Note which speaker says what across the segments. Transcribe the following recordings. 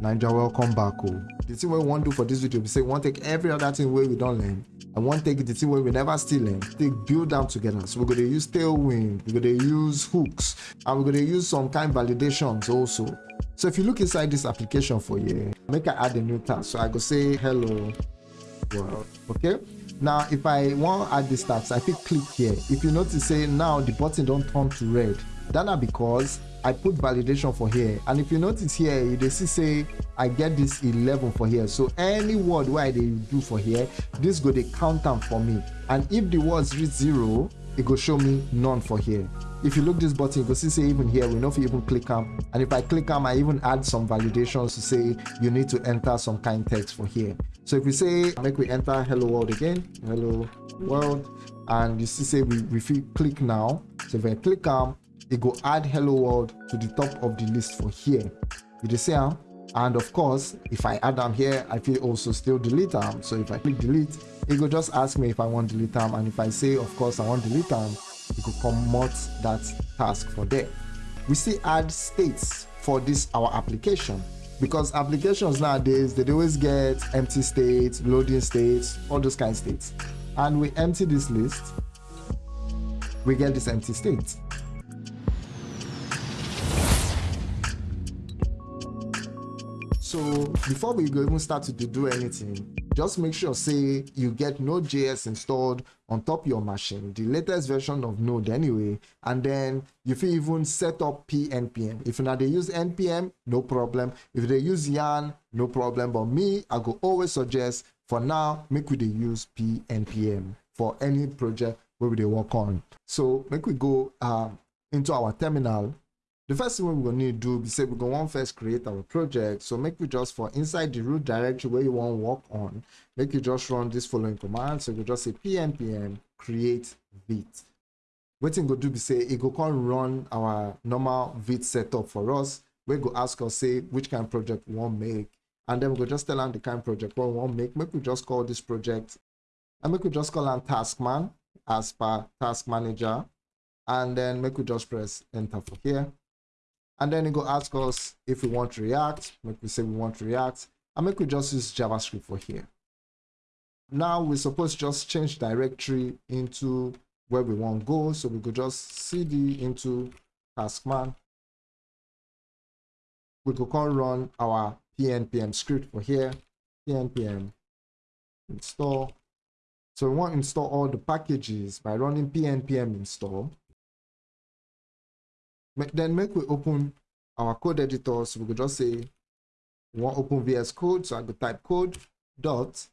Speaker 1: Ninja, welcome back. Oh. The thing we want to do for this video, we say we want to take every other thing where we don't learn. I want to take the thing where we never still learn. Take build them together. So we're going to use tailwind, we're going to use hooks, and we're going to use some kind validations also. So if you look inside this application for you, make I add a new task. So I go say hello world. Okay. Now if I want to add this task, I click click here. If you notice, say now the button don't turn to red. That is because i put validation for here. And if you notice here you dey see say i get this 11 for here. So any word wey i dey do for here this go dey count am for me. And if the words reach zero it go show me none for here. If you look this button you go see say even here we know if you even click am. And if i click am i even add some validations to say you need to enter some kind text for here. So if we say make we enter hello world again hello world. And you see say we, we click now. So if i click am it go add hello world to the top of the list for here. You see am and of course if i add them here i feel also still delete them so if i click delete it go just ask me if i want delete them and if i say of course i want delete them it could comot that task for there. We see add states for this our application. Because applications nowadays they always get empty states loading states all those kind of states. And we empty this list we get this empty state so before we even start to do anything just make sure say you get node.js installed on top your machine the latest version of node anyway and then you can even set up pnpm if now they use npm no problem. If they use yarn no problem. But me i go always suggest for now make we they use pnpm for any project where they work on. So make we go um, into our terminal the first thing we're to need to do is say we're to want first create our project. So make we just for inside the root directory where you want to work on make you just run this following command. So we just say pnpm create vite wetin go do be say it go come run our normal vite setup for us we go ask us say which kind of project we want make. And then we go just tell them the kind of project we want make. Make we just call this project and make we just call them taskman as per task manager. And then make we just press enter for here and then it go ask us if we want react make we say we want react and make we just use javascript for here. Now we're supposed to just change directory into where we want to go so we could just cd into taskman. We could call run our pnpm script for here pnpm install. So we want to install all the packages by running pnpm install then make we open our code editor. So we could just say we want open vs code. So i go type code dot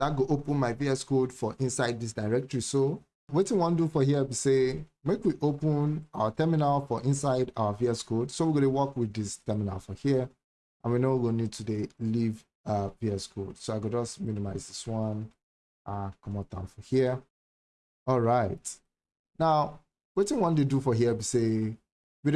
Speaker 1: that go open my vs code for inside this directory. So what we want to do for here be say make we open our terminal for inside our vs code. So we're going to work with this terminal for here. And we know we'll need to leave uh vs code. So i could just minimize this one uh come out down for here. All right. Now what we want to do for here be say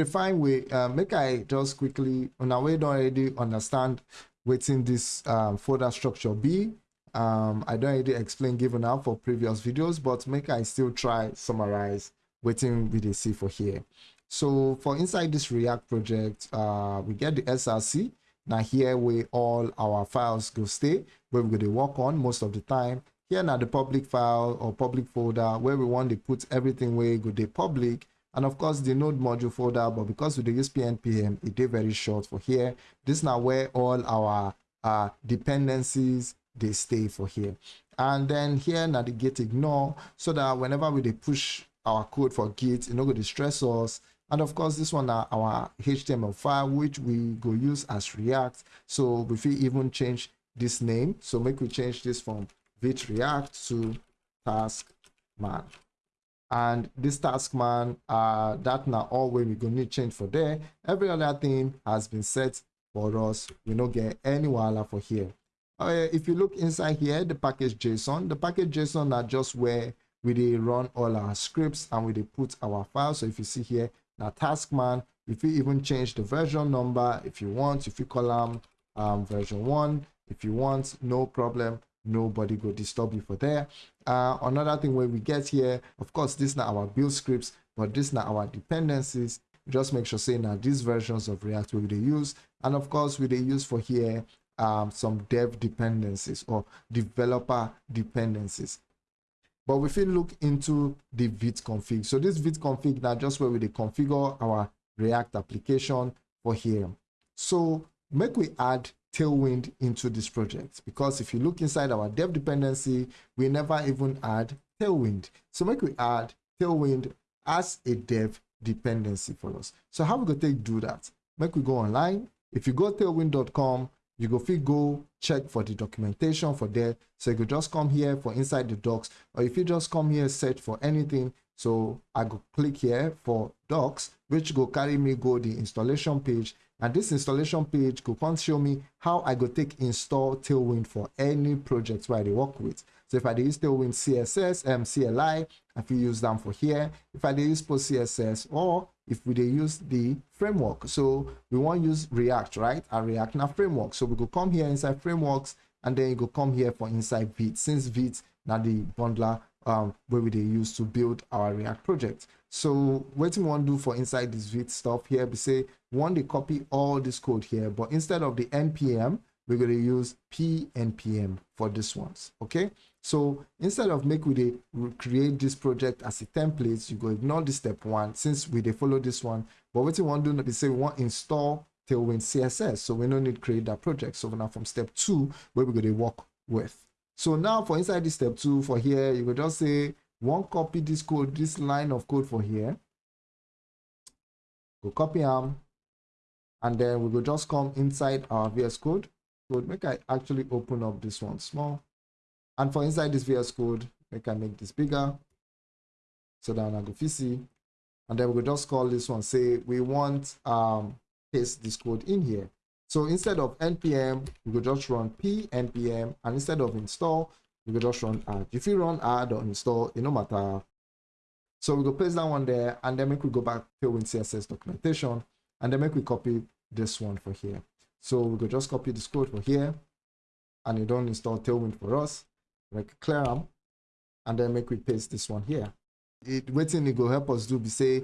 Speaker 1: fine way uh, make i just quickly our way don't already understand within this um, folder structure be. Um, i don't already explain given out for previous videos but make i still try summarize waiting with a see for here. So for inside this react project uh, we get the src now here we all our files go stay where we're going to work on most of the time. Here now the public file or public folder where we want to put everything where go the public and of course the node module folder but because we dey use pnpm it is very short for here. This is now where all our uh, dependencies they stay for here. And then here git ignore so that whenever we push our code for git it no go distress us. And of course this one are our html file which we go use as react. So if we even change this name. So make we change this from vite react to task man and this task man uh that now all way we gonna need change for there. Every other thing has been set for us. We don't get any wala for here. Uh, if you look inside here the package json the package json are just where we they run all our scripts and we they put our files. So if you see here now task man if you even change the version number if you want. If you call them um, version one. If you want no problem nobody go disturb you for there. Uh, another thing when we get here of course this now our build scripts but this now our dependencies. Just make sure saying that these versions of react we they use. And of course we they use for here um, some dev dependencies or developer dependencies. But we look into the vite config. So this vite config now just where we configure our react application for here. So make we add tailwind into this project. Because if you look inside our dev dependency we never even add tailwind. So make we add tailwind as a dev dependency for us. So how we go take do that? Make we go online. If you go tailwind.com you go fit go check for the documentation for there. So you could just come here for inside the docs or if you just come here search for anything. So i go click here for docs which go carry me go the installation page and this installation page go come show me how i go take install tailwind for any project where i work with. So if i use tailwind css um cli i fit use them for here. If i use post css or if we use the framework. So we want use react right? And react now framework. So we go come here inside frameworks and then you go come here for inside vite. Since vite now the bundler um where we they use to build our react project. So what we want to do for inside this vite stuff here we say want to copy all this code here but instead of the npm we're going to use pnpm for this ones okay? So instead of make we create this project as a template you go ignore this step one since we they follow this one. But what we want to do is say we want install tailwind css so we don't need to create that project. So now from step two where we're going to work with. So now for inside this step two for here you will just say one copy this code this line of code for here. Go copy them and then we will just come inside our vs code. Code make i actually open up this one small. And for inside this vs code make i make this bigger. So that i go see and then we will just call this one. Say we want um paste this code in here. So instead of npm we will just run p npm and instead of install we will just run add. If you run add or install it no matter. So we go paste that one there. And then we go back to Tailwind CSS documentation and then make we copy this one for here. So we go just copy this code for here and it don't install Tailwind for us. Like clear them and then make we paste this one here. It waiting it go help us do be say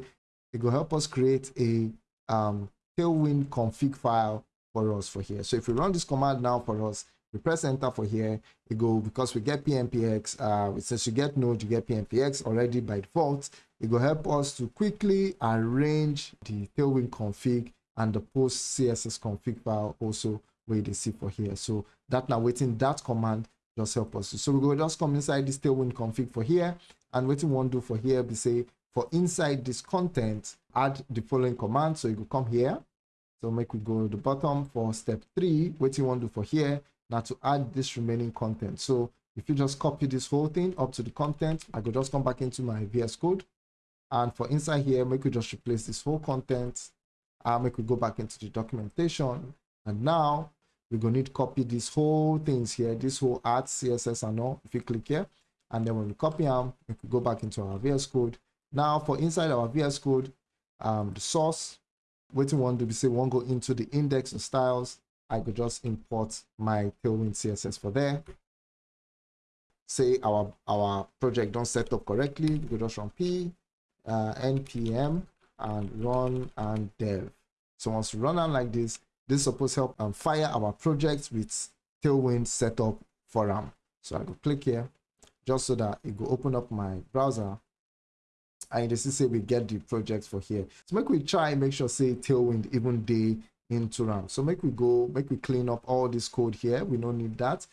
Speaker 1: it go help us create a um Tailwind config file for us for here. So if we run this command now for us, we press enter for here, it go because we get PNPX, uh, since you get Node, you get PNPX already by default. It will help us to quickly arrange the Tailwind config and the post CSS config file also where they see for here. So that now waiting that command just help us. So we go just come inside this Tailwind config for here and want to do for here, we say for inside this content, add the following command. So you go come here. So make we go to the bottom for step three, what you want to do for here, now to add this remaining content. So if you just copy this whole thing up to the content, I could just come back into my VS Code. And for inside here, make we just replace this whole content. Uh, make we go back into the documentation. And now we're going to need to copy these whole things here, this whole art, CSS and all. If you click here, and then when we copy them, we could go back into our VS Code. Now for inside our VS Code, um, the source, what we want to be say, want go into the index of styles I could just import my Tailwind CSS for there. Say our, our project don't set up correctly, we could just run p, uh, npm, and run and dev. So once we run on like this, this is supposed to help and fire our project with Tailwind setup for them. So I go click here, just so that it will open up my browser and this is say we get the project for here. So make we try make sure say Tailwind even day into RAM. So make we go, make we clean up all this code here. We don't need that.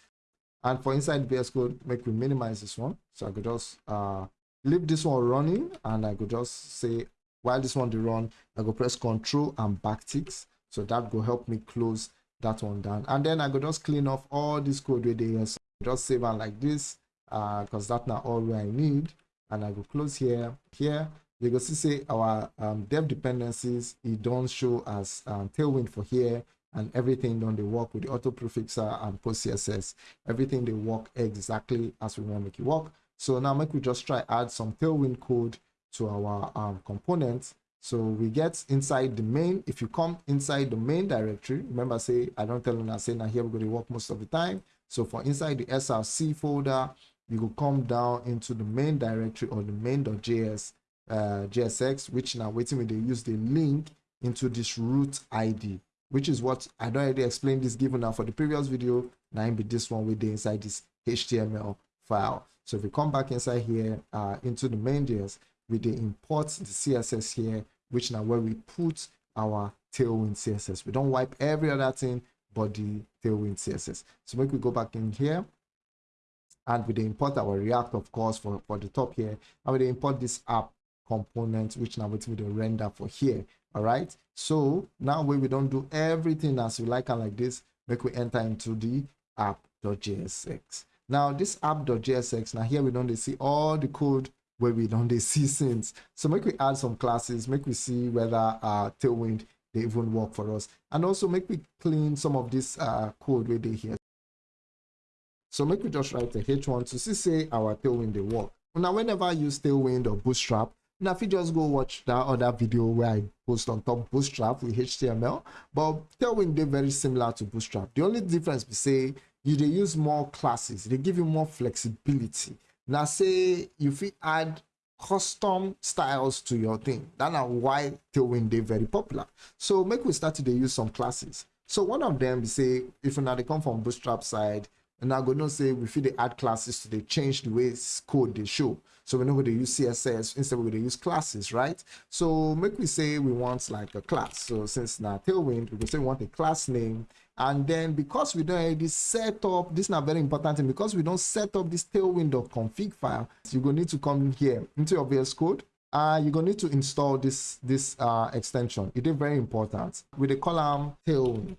Speaker 1: And for inside VS Code, make we minimize this one. So I could just uh, leave this one running and I could just say, while this one to run, I go press Control and backticks. So that will help me close that one down. And then I could just clean off all this code with the so just save it like this because uh, that's not all I need. And I go close here, here, you can see say our um, dev dependencies it don't show as um, tailwind for here and everything don't they work with the auto prefixer and post css everything they work exactly as we want to make it work so now make we just try add some tailwind code to our um, components so we get inside the main if you come inside the main directory remember I say i don't tell you I say now here we're going to work most of the time so for inside the src folder you will come down into the main directory or the main.js uh, JSX, which now waiting when they use the link into this root ID, which is what I don't already explained this given now for the previous video. Now be this one with the inside this HTML file. So if we come back inside here uh, into the main main.js, we import the CSS here, which now where we put our tailwind CSS. We don't wipe every other thing but the tailwind CSS. So make we go back in here and we import our React, of course, for, for the top here. And we import this app component, which now with the render for here. All right. So now when we don't do everything as we like and like this, make we enter into the app.jsx. Now this app.jsx, now here we don't see all the code where we don't see since. So make we add some classes, make we see whether uh, Tailwind they even work for us. And also make we clean some of this uh, code where they here. So make we just write a H1 to see say our Tailwind they work. Now whenever I use Tailwind or Bootstrap, now if you just go watch that other video where I post on top Bootstrap with HTML, but Tailwind they very similar to Bootstrap. The only difference we say you they use more classes, they give you more flexibility. Now say if we add custom styles to your thing. That's why Tailwind they very popular. So make we start to use some classes. So one of them say if now they come from Bootstrap side, and I'm gonna say we feel they add classes to they change the way code they show. So we know they use CSS instead we're gonna use classes, right? So make we say we want like a class. So since now Tailwind, we say we want a class name and then because we don't already set up, this is not very important, and because we don't set up this tailwind.config file, you're going to need to come here into your VS Code. Uh, you're going to need to install this, this uh, extension. It is very important. With the column tailwind,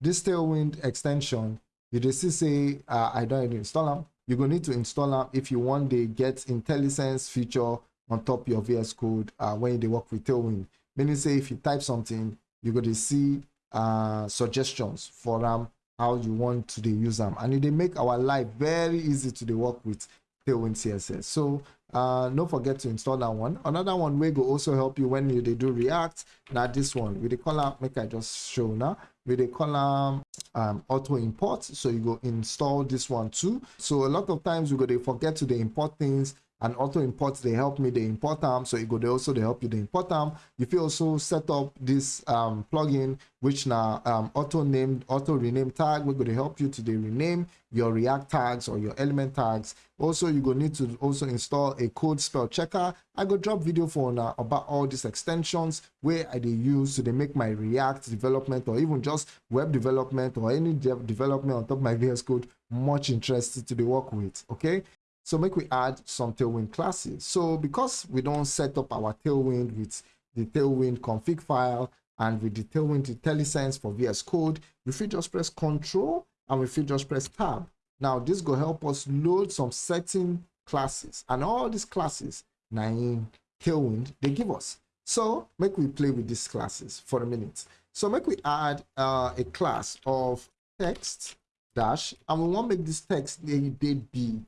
Speaker 1: this tailwind extension, you just say, uh, I don't install them. You're going to need to install them if you want the get IntelliSense feature on top of your VS Code uh, when they work with Tailwind. Meaning say if you type something, you're going to see uh, suggestions for them how you want to use them and they make our life very easy to the work with tailwind css so uh don't forget to install that one. Another one will go also help you when you they do react now this one. With the column make i just show now with the column um, auto import. So you go install this one too. So a lot of times we go they forget to the import things and auto imports they help me they import them so it go they also they help you they import them if you also set up this um plugin which now um auto named auto rename tag we're going to help you to they rename your react tags or your element tags. Also you go need to also install a code spell checker. I go drop video for now about all these extensions where i they use to they make my react development or even just web development or any de development on top of my vs code much interested to the work with okay so make we add some Tailwind classes. So because we don't set up our Tailwind with the Tailwind config file and with the Tailwind IntelliSense for VS Code, we should just press Control and we should just press Tab. Now this will help us load some certain classes and all these classes in Tailwind they give us. So make we play with these classes for a minute. So make we add uh, a class of text dash and we want to make this text a bit big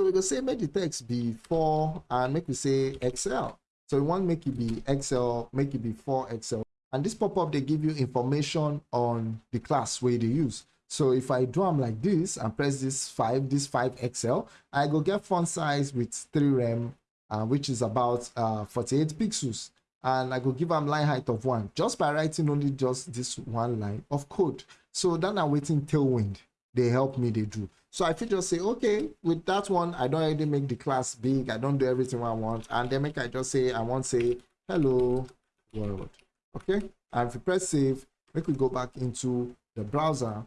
Speaker 1: so we go say make the text be 4 and make we say xl. So we want make it be xl, make it be 4 xl. And this pop-up, they give you information on the class where they use. So if I do them like this and press this 5, this 5 xl, I go get font size with 3 rem, uh, which is about uh, 48 pixels. And I go give them line height of 1, just by writing only just this one line of code. So then I'm waiting tailwind. They help me, they do. So I could just say, okay, with that one, I don't already make the class big. I don't do everything I want. And then make I just say, I want say, hello world. Okay. And if you press save, make we go back into the browser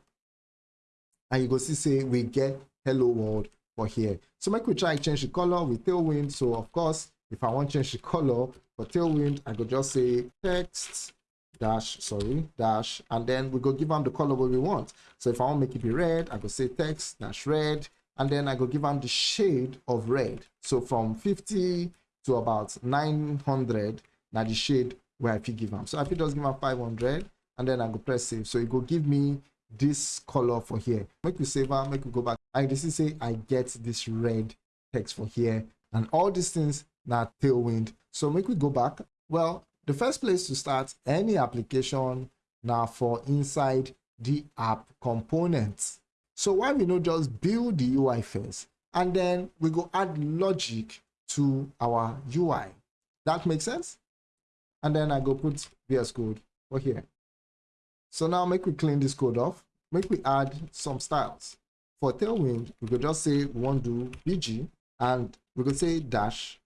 Speaker 1: and you go see, say, we get hello world for here. So make we try change the color with Tailwind. So of course, if I want change the color for Tailwind, I could just say text dash sorry dash and then we go give them the color what we want. So if i want to make it be red i go say text dash red and then i go give them the shade of red. So from 50 to about 900 now the shade where i fit give them. So if it does give them 500 and then i go press save. So it go give me this color for here. Make we save them make we go back. I this is say i get this red text for here. And all these things now tailwind. So make we go back. Well the first place to start any application now for inside the app components. So why we not just build the UI first and then we go add logic to our UI. That makes sense? And then I go put VS Code for here. So now make we clean this code off. Make we add some styles. For Tailwind, we could just say we want to do BG and we could say dash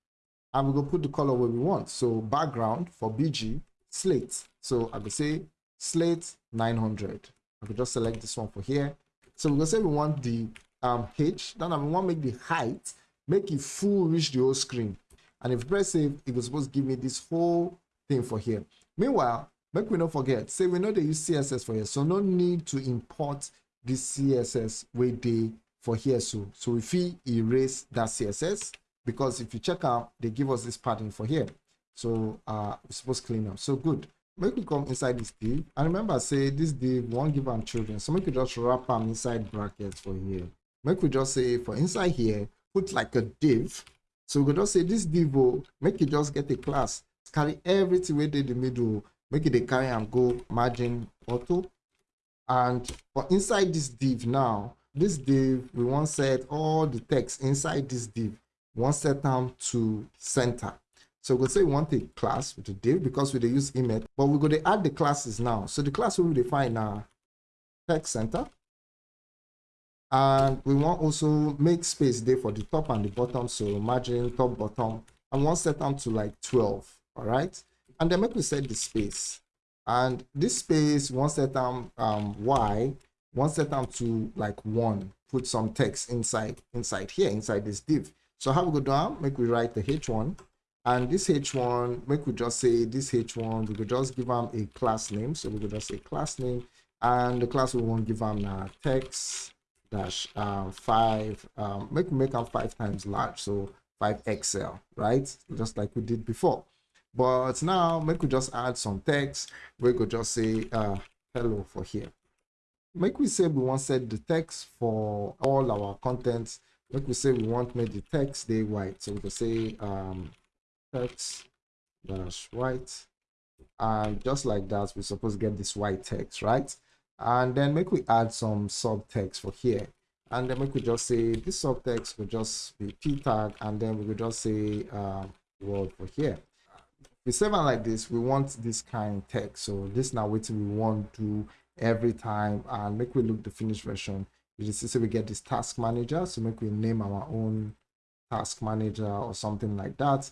Speaker 1: and we go put the color where we want. So background for BG, slate. So I could say slate 900. I could just select this one for here. So we go say we want the um, H, then I want to make the height, make it full reach the whole screen. And if press save, it was supposed to give me this whole thing for here. Meanwhile, make we not forget, say we know they use CSS for here, so no need to import this CSS way they for here. So, so if we erase that CSS, because if you check out, they give us this pattern for here. So uh, we're supposed to clean up. So good. Make we come inside this div. And remember, say this div won't give them children. So make we just wrap them inside brackets for here. Make we just say for inside here, put like a div. So we could just say this div, oh, make it just get a class. Carry everything within the middle. Make it a carry and go margin auto. And for inside this div now, this div, we want set all the text inside this div. Want set them to center. So we'll say we want a class with a div because we use image, but we're going to add the classes now. So the class we will define now text center. And we want also make space there for the top and the bottom. So margin top bottom and one set them to like 12. All right. And then make we set the space. And this space, one set them um, Y, one set them to like one. Put some text inside inside here, inside this div. So how we go down? Make we write the H1 and this h1 make we just say this h1 we could just give them a class name. So we could just say class name. And the class we won't give them uh, text dash uh, five um, make make them five times large. So 5 xl right? Just like we did before. But now make we just add some text. We could just say uh, hello for here. Make we say we want set the text for all our contents make we say we want make the text day white. So we could say um text dash white. And just like that we're supposed to get this white text right? And then make we add some subtext for here. And then we could just say this subtext will just be p tag and then we will just say uh, word for here. We save it like this we want this kind of text. So this now what we want to every time. And make we look the finished version you see so we get this task manager so make we name our own task manager or something like that.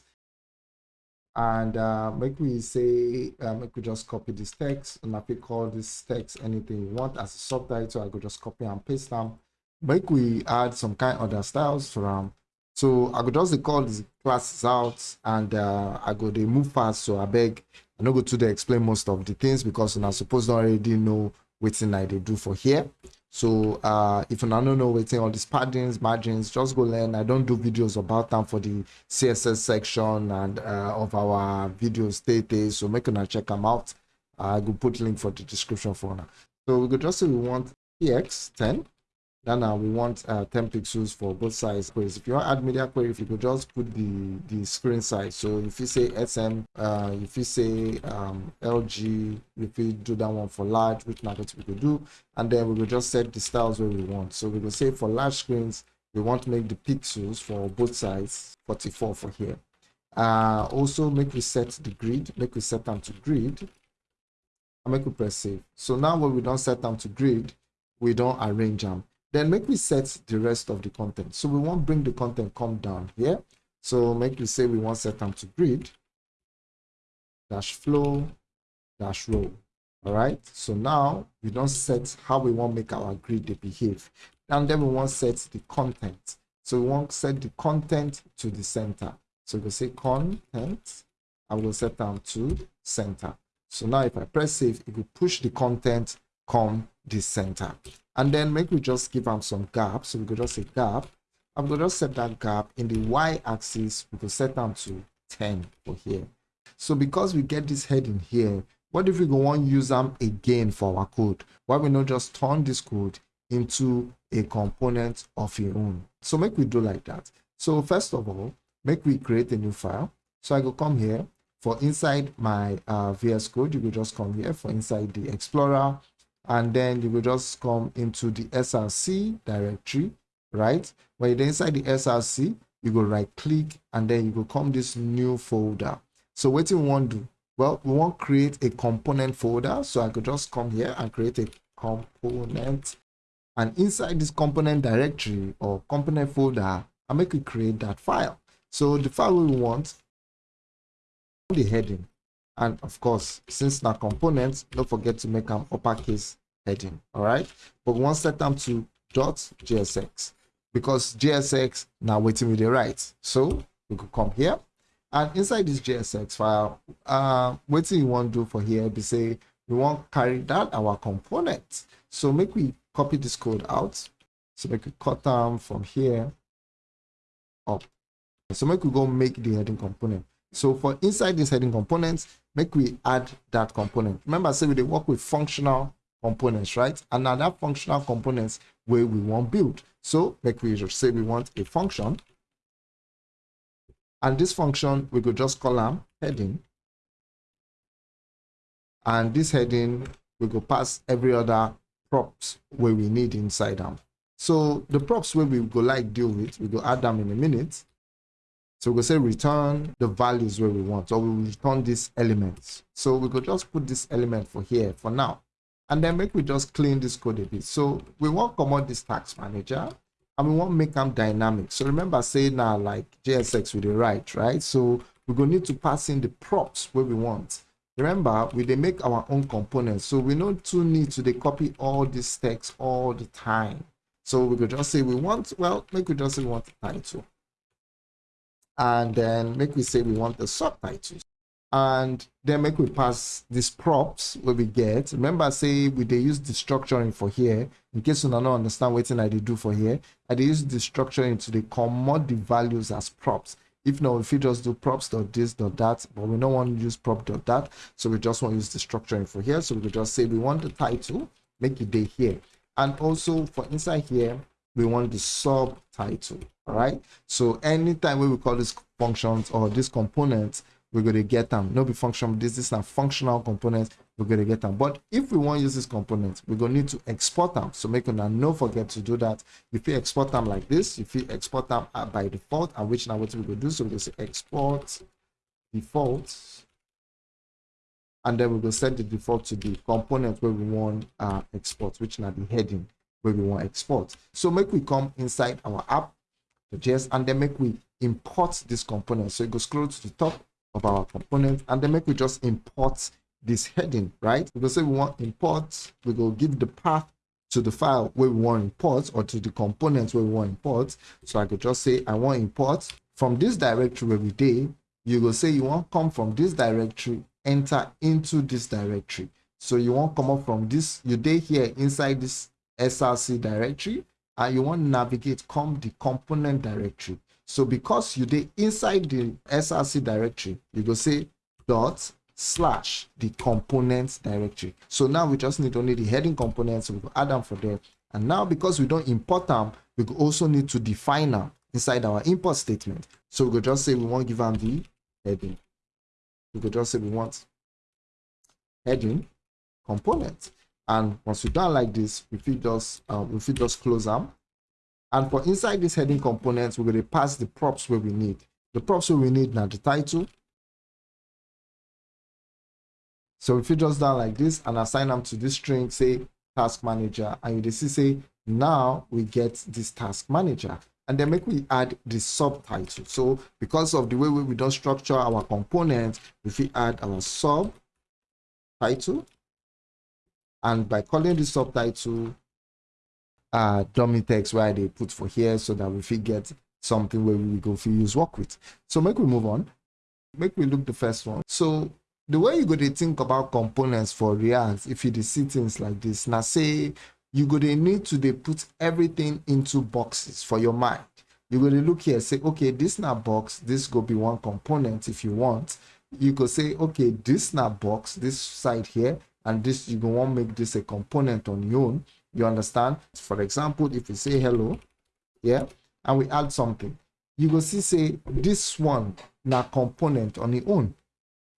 Speaker 1: And uh, make we say uh, make we just copy this text. And if we call this text anything you want as a subtitle i could just copy and paste them. Make we add some kind of other styles them. So i could just call these classes out and uh, i go they move fast so i beg. I no go to the explain most of the things because i suppose already know which thing i they do for here so uh, if you don't know waiting all these paddings margins just go learn. I don't do videos about them for the css section and uh, of our videos. Day so make sure check them out. I will put link for the description for now. So we could just say we want px 10 then uh, we want uh, 10 pixels for both sides queries. If you want add media query, if you could just put the the screen size. So if you say SM, uh, if you say um, LG, if you do that one for large, which now what we could do, and then we will just set the styles where we want. So we will say for large screens, we want to make the pixels for both sides 44 for here. Uh, also make we set the grid, make we set them to grid, and make we press save. So now when we don't set them to grid, we don't arrange them then make me set the rest of the content. So we won't bring the content come down here. So make me say we want set them to grid dash flow dash row. All right. So now we don't set how we want make our grid to behave. And then we want set the content. So we want set the content to the center. So we say content. I will set them to center. So now if I press save, it will push the content come the center and then make we just give them some gap. So we could just say gap. I'm to just set that gap in the y-axis. We could set them to 10 for here. So because we get this heading here what if we go on use them again for our code? Why we not just turn this code into a component of your own? So make we do like that. So first of all make we create a new file. So i go come here. For inside my uh, vs code you will just come here. For inside the explorer and then you will just come into the src directory right? When you're inside the src you go right click and then you will come this new folder. So what we want to do? Well we want to create a component folder. So i could just come here and create a component. And inside this component directory or component folder i make it create that file. So the file we want the heading and of course since now components don't forget to make them uppercase heading all right but we to set them to dot jsx because JSX now waiting with the right. So we could come here and inside this JSX file, uh, what you want to do for here be say we want carry that our component. So make we copy this code out. So make we cut them from here up. So make we go make the heading component. So for inside this heading component, make we add that component. Remember, say we work with functional components, right? And now that functional components where we want build. So make we just say we want a function. And this function, we could just call them heading. And this heading, we go pass every other props where we need inside them. So the props where we go like deal with, we go add them in a minute. So we go say return the values where we want, or we return these elements. So we could just put this element for here for now. And then make we just clean this code a bit. So we want come out this tax manager and we want make them dynamic. So remember say now like jsx with the right right? So we're going to need to pass in the props where we want. Remember we they make our own components. So we don't too need to they copy all this text all the time. So we could just say we want well make we just say we want the title and then make we say we want the subtitles and then make we pass these props where we get. Remember say we they use destructuring for here. In case you don't understand what i they do for here i they use destructuring to the commode the values as props. If not if you just do props dot this dot that but we don't want to use prop dot that so we just want to use destructuring for here. So we just say we want the title make it day here. And also for inside here we want the subtitle right so anytime we call these functions or these components we're going to get them. No be function. This, is a functional component. We're going to get them. But if we want to use this component, we're going to need to export them. So make sure no forget to do that. If you export them like this, if you export them by default, and which now what we're going to do, so we're going to say export default. And then we're going to set the default to the component where we want uh, export, which now the heading where we want export. So make we come inside our app, JS, and then make we import this component. So you go scroll to the top of our component and then make we just import this heading right? We go say we want import we go give the path to the file where we want import or to the components where we want import. So i could just say i want import from this directory where we did you go say you want come from this directory enter into this directory. So you want come up from this you did here inside this src directory and you want navigate come the component directory so because you did inside the src directory, you go say dot slash the components directory. So now we just need only the heading components. So we go add them for there. And now because we don't import them, we also need to define them inside our import statement. So we could just say we want to give them the heading. We could just say we want heading component. And once we done like this, we feel just um, we feel just close them and for inside this heading components, we're going to pass the props where we need. The props where we need now the title. So if you just down like this and assign them to this string, say task manager, and you see say now we get this task manager. And then make we add the subtitle. So because of the way we don't structure our components, if we add our sub title, and by calling the subtitle, uh, dummy text where they put for here so that we fit get something where we go for use work with. So make we move on. Make we look the first one. So the way you go to think about components for React, if you see things like this, now say you go to need to they put everything into boxes for your mind. You go to look here, say, okay, this now box, this go be one component if you want. You go say, okay, this now box, this side here, and this you go want make this a component on your own you understand? For example, if we say hello, yeah, and we add something, you will see say this one now component on your own.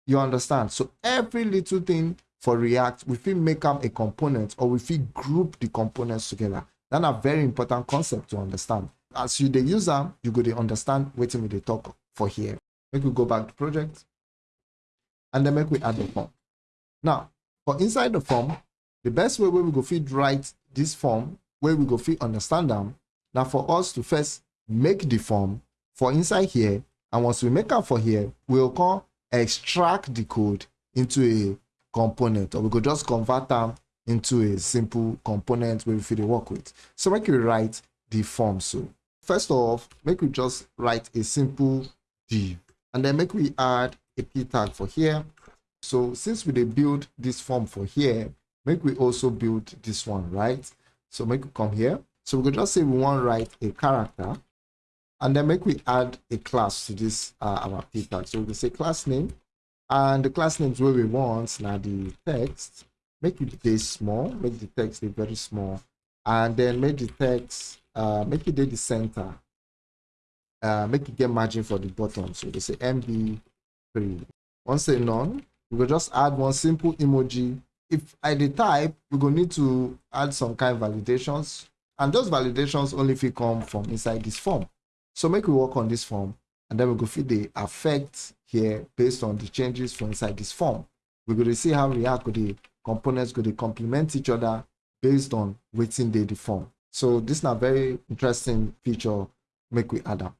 Speaker 1: You understand? So every little thing for React, we feel make up a component or we feel group the components together. That's a very important concept to understand. As you the user, you go to understand what we they talk for here. Make we go back to project. and then make we add the form now for inside the form the best way where we go fit write this form where we go fit understand them now for us to first make the form for inside here. And once we make up for here we'll come extract the code into a component or we could just convert them into a simple component where we fit work with. So make we write the form so. First off make we just write a simple div and then make we add a p tag for here so since we build this form for here make we also build this one right? So make we come here. So we could just say we want to write a character and then make we add a class to this uh, our p tag so we can say class name and the class names where we want now the text. Make it this small make the text a very small and then make the text uh make it the center. Uh make it get margin for the bottom so they say mb3 once say none we will just add one simple emoji if i the type we're going to need to add some kind of validations and those validations only if it come from inside this form so make we work on this form and then we go feed the effect here based on the changes from inside this form. We're going to see how React the components go to complement each other based on they the form. So this is a very interesting feature make we add up.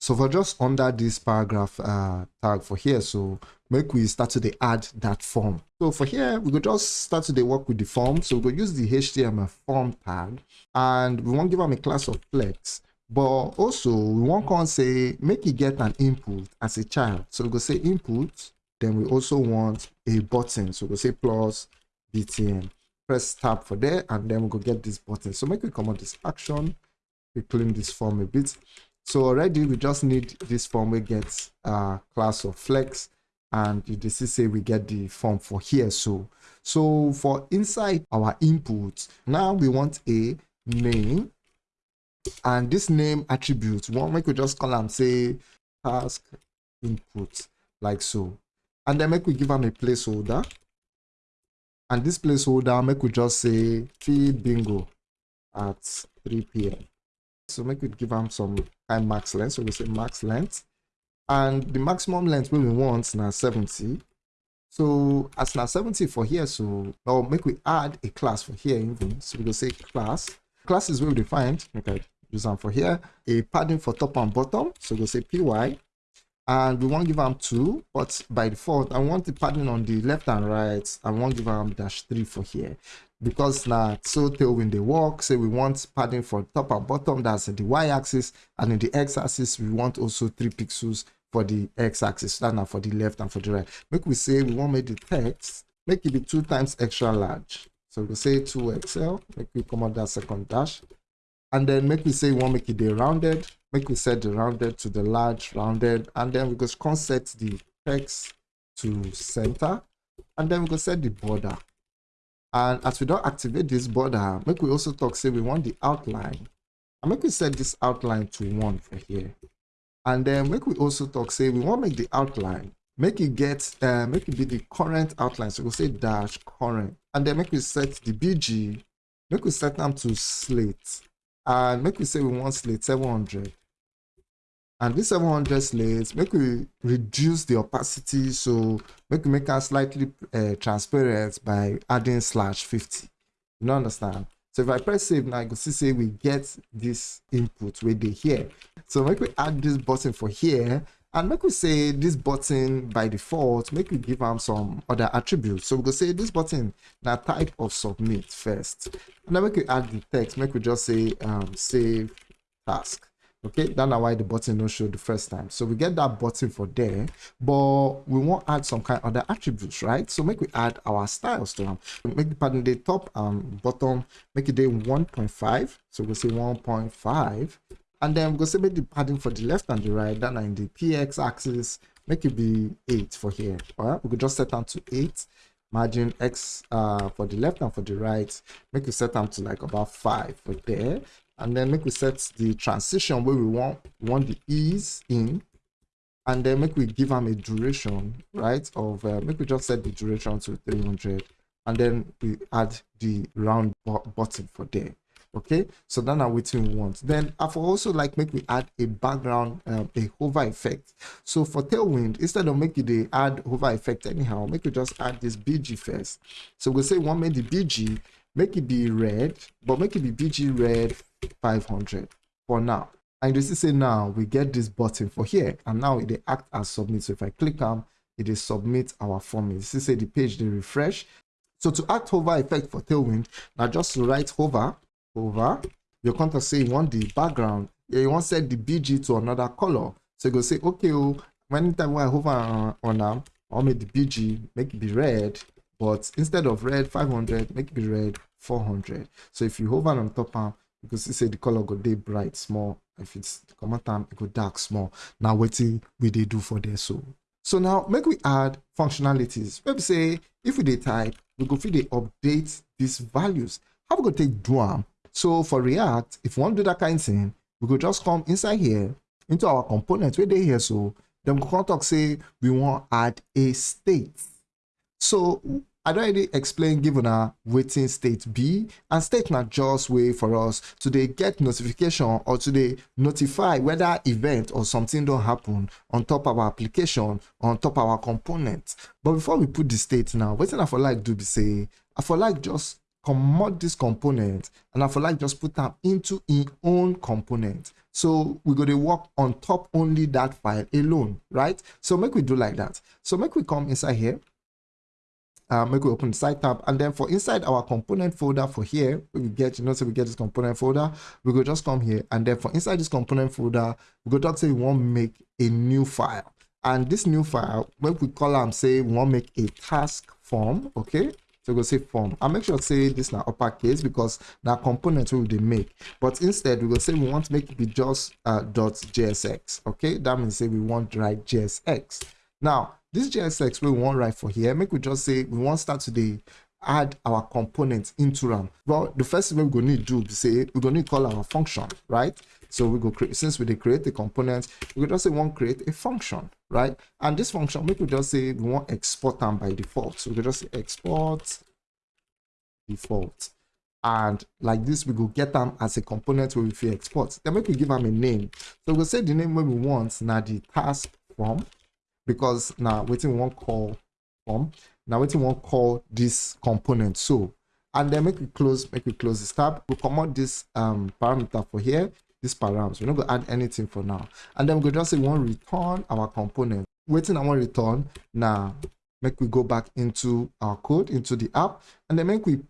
Speaker 1: So for just under this paragraph uh, tag for here, so make we start to the add that form. So for here, we could just start to the work with the form. So we go use the HTML form tag and we want to give them a class of flex but also we want to say make it get an input as a child. So we go say input then we also want a button. So we go say plus btn press tab for there and then we go get this button. So make we come on this action. We clean this form a bit so already we just need this form we get a class of flex and this is say we get the form for here. So so for inside our input now we want a name and this name attribute. One we just call them say task input like so. And then make we give them a placeholder. And this placeholder make we just say feed bingo at 3 p.m so make we give them some kind max length. So we say max length. And the maximum length we want now 70 so as now 70 for here so now make we add a class for here even. So we go say class. Class is well defined. Okay. Use them for here. A padding for top and bottom. So we'll say py and we won't give them two but by default i want the padding on the left and right. I won't give them dash three for here because now so tailwind they work say we want padding for top and bottom that's the y-axis and in the x-axis we want also three pixels for the x-axis that now for the left and for the right. Make we say we want make the text make it be two times extra large. So we say 2xl make we come out that second dash. And then make we say we want make it the rounded make we set the rounded to the large rounded and then we go set the text to center and then we go set the border and as we don't activate this border make we also talk say we want the outline. And make we set this outline to one for here. And then make we also talk say we want make the outline make it get uh, make it be the current outline. So we'll say dash current. And then make we set the bg make we set them to slate. And make we say we want slate 700 and this 700 slates make we reduce the opacity so make we make it slightly uh, transparent by adding slash 50 you understand? So if i press save now you can see say we get this input where they here so make we add this button for here and make we say this button by default make we give them some other attributes. So we go say this button now type of submit first. And then make we add the text make we just say um save task okay that's why the button don't show the first time. So we get that button for there but we want add some kind of other attributes right? So make we add our styles to them. Make the pattern the top and bottom make it day 1.5 so we'll say 1.5 and then going to make the padding for the left and the right. Then in the px axis make it be 8 for here. All right we could just set down to 8 margin x uh for the left and for the right. Make it set down to like about 5 for there and then make we set the transition where we want we want the ease in and then make we give them a duration right of uh, make we just set the duration to 300 and then we add the round button for there okay? So then now what we want then i for also like make we add a background um, a hover effect. So for tailwind instead of making the add hover effect anyhow make we just add this bg first. So we'll say one make the bg make it be red but make it be bg red 500 for now. And you see say now we get this button for here and now it act as submit. So if i click on it is submit our form. You see say the page they refresh. So to act hover effect for tailwind now just write hover hover your contact say you want the background you want to set the bg to another color. So you go say okay oh anytime i hover on, them um, i'll make the bg make it be red but instead of red 500 make it be red 400 so if you hover on top um, of because you say the color go day bright small. If it's common time it go dark small. Now waiting we they do for this so. So now make we add functionalities. Maybe say if we dey type we go fit dey update these values. How we go take do am? So for react if we wan do that kind thing we go just come inside here into our component wey dey here so. We go come talk say we wan add a state. So I don't already explain given a waiting state B and state not just way for us to they get notification or to they notify whether event or something don't happen on top of our application on top of our component. But before we put the state now, waiting I for like do be say I for like just commode this component and I for like just put them into in own component. So we're going to work on top only that file alone, right? So make we do like that. So make we come inside here make we open the site tab and then for inside our component folder for here we get you know so we get this component folder we go just come here. And then for inside this component folder we go talk say we want make a new file. And this new file when we call them say we want make a task form okay? So go say form. And make sure say this now uppercase because now component will will make. But instead we will say we want to make it be just uh, dot jsx okay? That means say we want to write jsx now this JSX we want write for here, make we just say we want start today add our components into RAM. Well, the first thing we're going to need to do is say we're going to call our function, right? So we go create since we create the component, we just say we want create a function, right? And this function, we just say we want export them by default. So we just say export default. And like this, we go get them as a component where we export. Then we give them a name. So we'll say the name we want now the task form because now waiting one call form now waiting one call this component. So and then make it close make it close this tab. We come out this um parameter for here this params we're not gonna add anything for now. And then we go just say we want return our component. Waiting i want return now make we go back into our code into the app. And then make we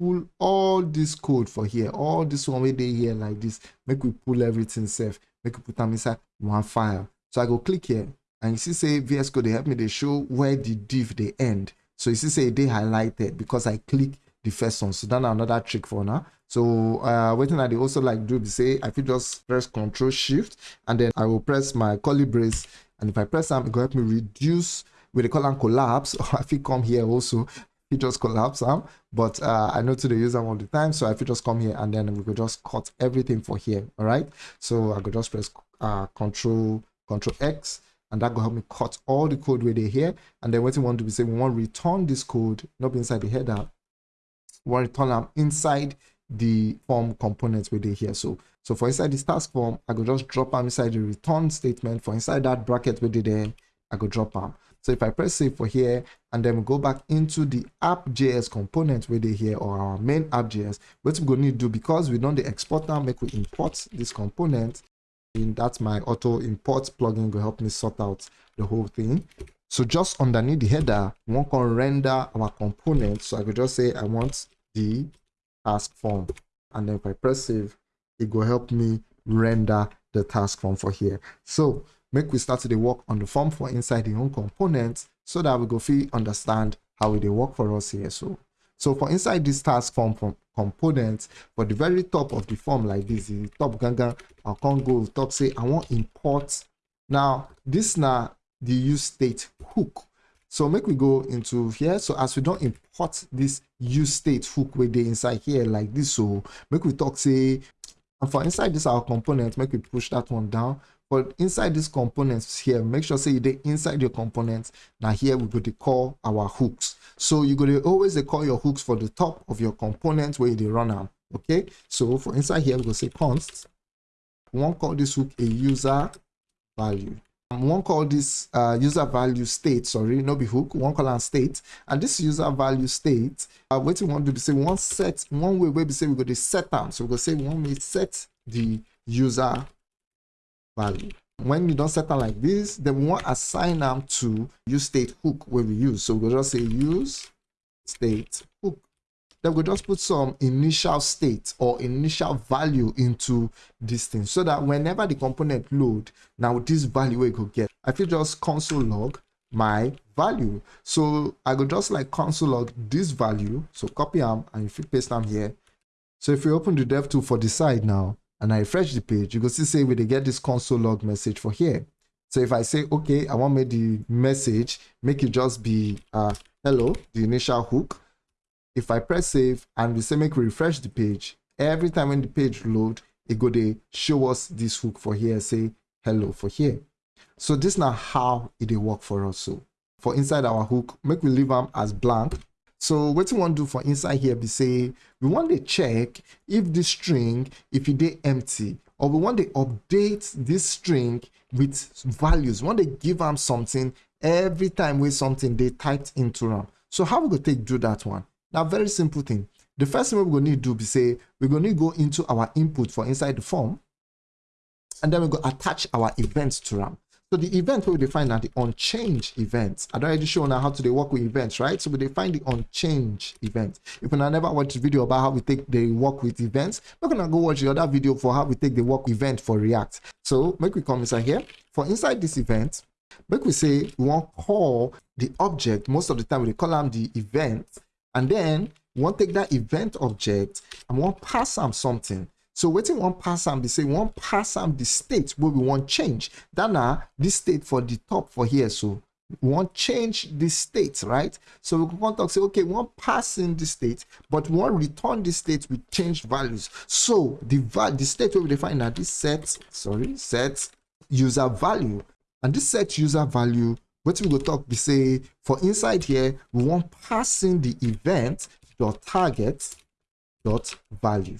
Speaker 1: pull all this code for here all this one way they here like this. Make we pull everything safe. Make we put them inside one file. So i go click here and you see say VS Code they help me they show where the div they end. So you see say they highlighted because I click the first one. So that's another trick for now. So uh waiting at they also like do say I feel just press Control Shift and then I will press my curly brace and if I press them, it will help me reduce with the column collapse or if you come here also it just collapse um, but uh, I know to the user all the time so if you just come here and then we could just cut everything for here all right so I could just press uh, control control X and that will help me cut all the code where they here. And then what we want to be say we want to return this code not inside the header. We want to return them inside the form components where they here. So so for inside this task form i could just drop them inside the return statement. For inside that bracket where they there i could drop them. So if i press save for here and then we go back into the app.js component where they here or our main app.js what we're going to do because we don't the export now make we import this component that's my auto import plugin will help me sort out the whole thing. So just underneath the header we to render our component. So i could just say i want the task form. And then if i press save it will help me render the task form for here. So make we start to the work on the form for inside the own component so that we go feel understand how it will work for us here. So so for inside this task form from components for the very top of the form like this the top ganga i can't go top say i want import. Now this now the use state hook. So make we go into here. So as we don't import this use state hook where they inside here like this so make we talk say and for inside this our component make we push that one down but inside these components here make sure say you inside your components. Now here we go to call our hooks. So you go to always call your hooks for the top of your components where you run them okay? So for inside here we go say const. We won't call this hook a user value. We won't call this uh, user value state sorry no be hook. We won't call it state. And this user value state uh, what we want to do say we want set one way we say we go to set them so we go say we want to set the user value when you don't set them like this then we want assign them to use state hook where we use. So we'll just say use state hook. Then we'll just put some initial state or initial value into this thing so that whenever the component load now this value we could get i feel just console log my value. So i go just like console log this value. So copy them and if you paste them here. So if you open the dev tool for the side now and I refresh the page, you can see say we they get this console log message for here. So if I say, okay, I want make the message, make it just be uh, hello, the initial hook. If I press save and we say make we refresh the page, every time when the page load, it go they show us this hook for here, say hello for here. So this now how it will work for us. So for inside our hook, make we leave them as blank so what we want to do for inside here, we say we want to check if the string, if it is empty, or we want to update this string with values. We want to give them something every time with something they typed into them. So how we go take do that one? Now very simple thing. The first thing we're going to need to do be say we're going to go into our input for inside the form, and then we go attach our events to them. So the event we define are the on change events. I already shown how to work with events, right? So we define the on change event. If you never watched the video about how we take the work with events, we're gonna go watch the other video for how we take the work event for React. So make we come inside here. For inside this event, make we say we want call the object. Most of the time we call them the event, and then we want take that event object and we want pass them something. So we wan pass am be say one pass am the state wey we want change. That this state for the top for here so we wan change the state right? So we come talk say okay we wan pass in the state but we wan return the state with changed values. So the the state wey we define na this set sorry set user value. And this set user value wetin we go talk be say for inside here we want pass in the event dot target dot value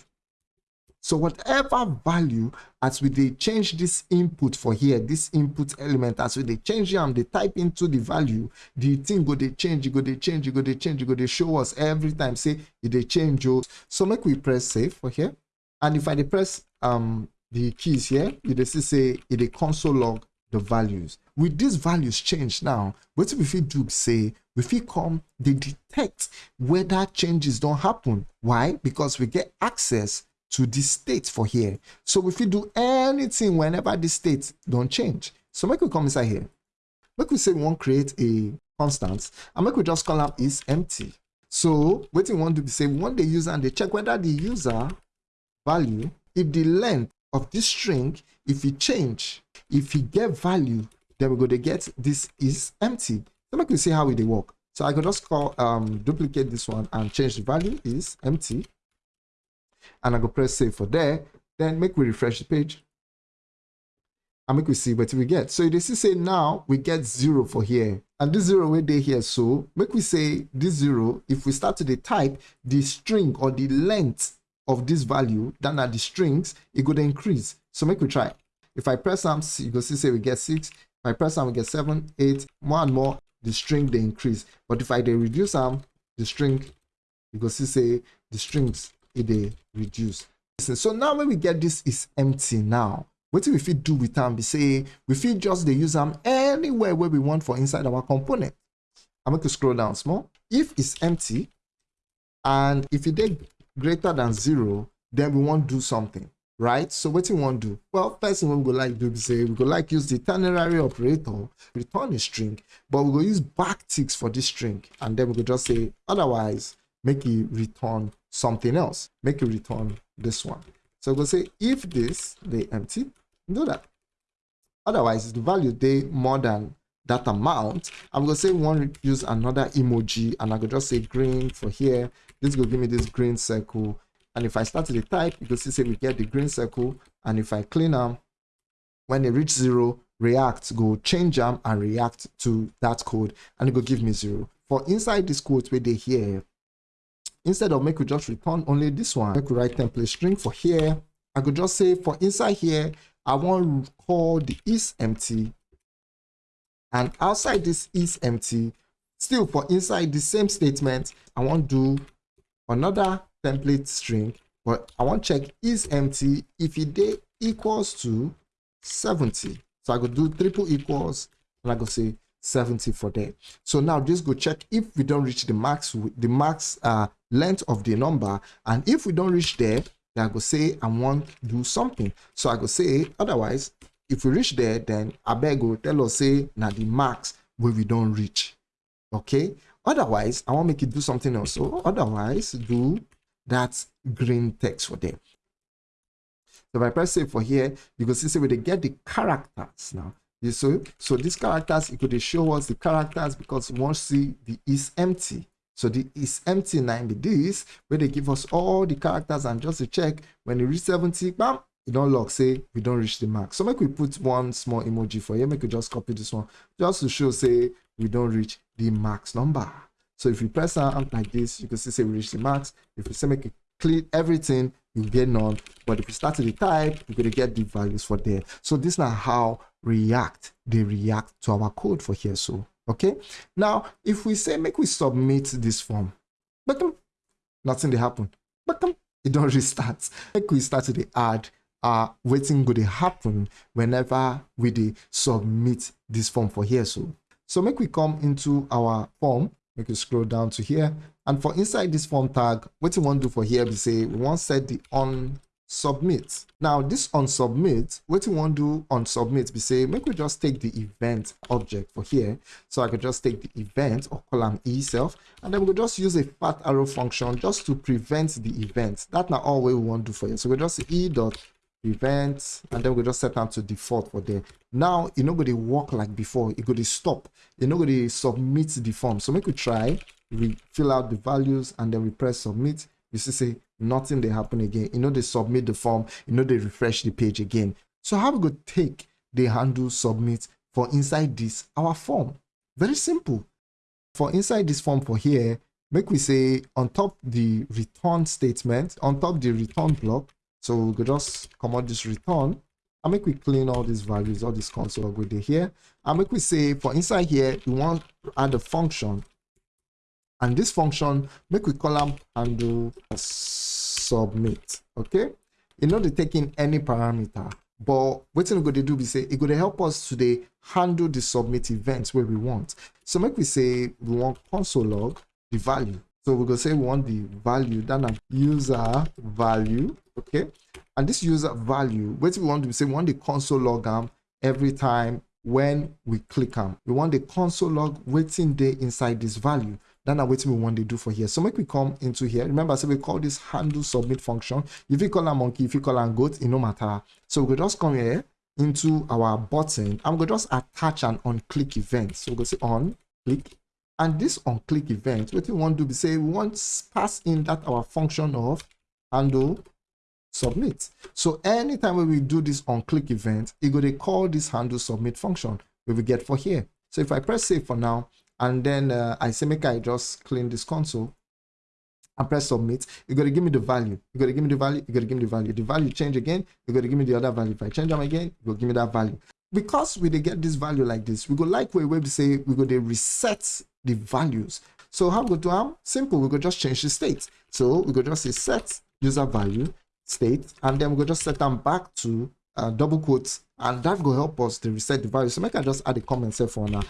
Speaker 1: so whatever value, as we they change this input for here, this input element, as we they change them, they type into the value, the thing go they change, go they change, go they change, go they show us every time. Say they change. So make we press save for here. And if I press um the keys here, you they see say it console log the values. With these values change now, what if we do say we feel come they detect whether changes don't happen. Why? Because we get access to the state for here. So if we do anything whenever the state don't change. So make we come inside here. Make we say we want create a constant and make we just call up is empty. So what we want to be say we want the user and they check whether the user value, if the length of this string, if it change, if it get value, then we're going to get this is empty. So make we see how it work. So I can just call um duplicate this one and change the value is empty and I go press save for there. Then make we refresh the page and make we see what we get. So you see say now we get zero for here. And this zero we day here. So make we say this zero, if we start to the type, the string or the length of this value, then at the strings, it could increase. So make we try. If I press some, you go see say we get six. If I press some, we get seven, eight, more and more, the string they increase. But if I they reduce them, the string, you go see say the strings they reduce. So now when we get this is empty now what if we do with them be say we fit just they use them anywhere where we want for inside our component. I'm going to scroll down small. If it's empty and if it is greater than zero then we want to do something right? So what we want to do? Well first thing we go like do say we go like use the ternary operator return a string but we go use backticks for this string and then we go just say otherwise make it return something else. Make it return this one. So we'll say if this they empty, do that. Otherwise, the value they more than that amount. I'm gonna say one use another emoji, and I could just say green for here. This will give me this green circle. And if I start to the type, you can see say we get the green circle. And if I clean them, when they reach zero, React go change them and react to that code, and it will give me zero. For inside this code where they here, instead of make we just return only this one make we write template string for here. I could just say for inside here i want to call the is empty. And outside this is empty still for inside the same statement i want to do another template string. But i want to check is empty if it equals to 70 so i could do triple equals and i go say 70 for there. So now just go check if we don't reach the max the max uh length of the number and if we don't reach there then i go say i want to do something. So i go say otherwise if we reach there then I beg go tell us say now the max where we don't reach. Okay? Otherwise i want make it do something else so otherwise do that green text for them so if i press save for here you can see say we they get the characters now. You so so these characters it could show us the characters because to see the is empty so the is empty 90 this where they give us all the characters and just to check when you reach 70 bam you don't lock say we don't reach the mark. So make we put one small emoji for here make we just copy this one just to show say we don't reach the max number. So if you press like this you can see say we reach the max. If you say make it clean everything you get none. But if you start to the type you're going to get the values for there. So this is how react they react to our code for here so okay? Now if we say make we submit this form but nothing they happen. But it don't restart. Make we start to the add uh waiting good happen whenever we de submit this form for here so. So make we come into our form. Make we scroll down to here. And for inside this form tag what we want to do for here we say we want set the on submit. Now this on submit what we want to do on submit we say make we just take the event object for here. So i could just take the event or column e self and then we'll just use a fat arrow function just to prevent the event. That's not all we want to do for you. So we just e dot prevent and then we just set them to default for there. Now you know going work like before. It to stop. You know going to submit the form. So make we try we fill out the values and then we press submit. You see say nothing they happen again. You know they submit the form you know they refresh the page again. So how we go take the handle submit for inside this our form? Very simple. For inside this form for here make we say on top the return statement on top the return block. So we just come this return I make we clean all these values all this console with it here. I make we say for inside here we want to add a function and this function make we call them handle submit okay? Know they taking any parameter but what we're going to do be say it going to help us today handle the submit events where we want. So make we say we want console log the value. So we're going to say we want the value then a user value okay? And this user value what we want to say we want the console log um, every time when we click on we want the console log waiting day inside this value then what we want to do for here. So make we come into here. Remember so we call this handle submit function. If you call a monkey if you call a goat it no matter. So we just come here into our button i'm going to just attach an on click event. So we go say on click and this on click event what we want to do is say we want pass in that our function of handle submit. So anytime when we do this on click event, it going to call this handle submit function. We will get for here. So if I press save for now, and then uh, I say make I just clean this console and press submit, you're going to give me the value. You're going to give me the value. You're going to give me the value. The value change again. You're going to give me the other value. If I change them again, you'll give me that value. Because we they get this value like this, we go like we say we go to reset the values. So how we go do them? Simple. We go just change the state. So we go just say set user value state and then we'll just set them back to uh, double quotes and that will help us to reset the value so make i just add a comment here for now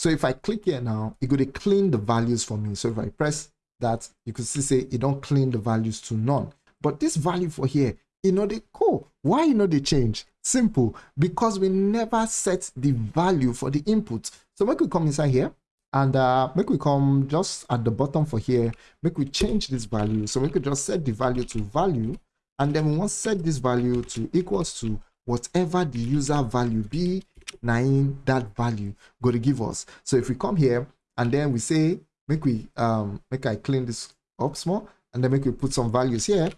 Speaker 1: so if i click here now it to clean the values for me. So if i press that you could see say it don't clean the values to none. But this value for here you know they cool. Why you know they change? Simple. Because we never set the value for the input. So make we come inside here and uh, make we come just at the bottom for here. Make we change this value. So we could just set the value to value and then we want set this value to equals to whatever the user value be nine that value going to give us so if we come here and then we say make we um make i clean this up small and then make we put some values here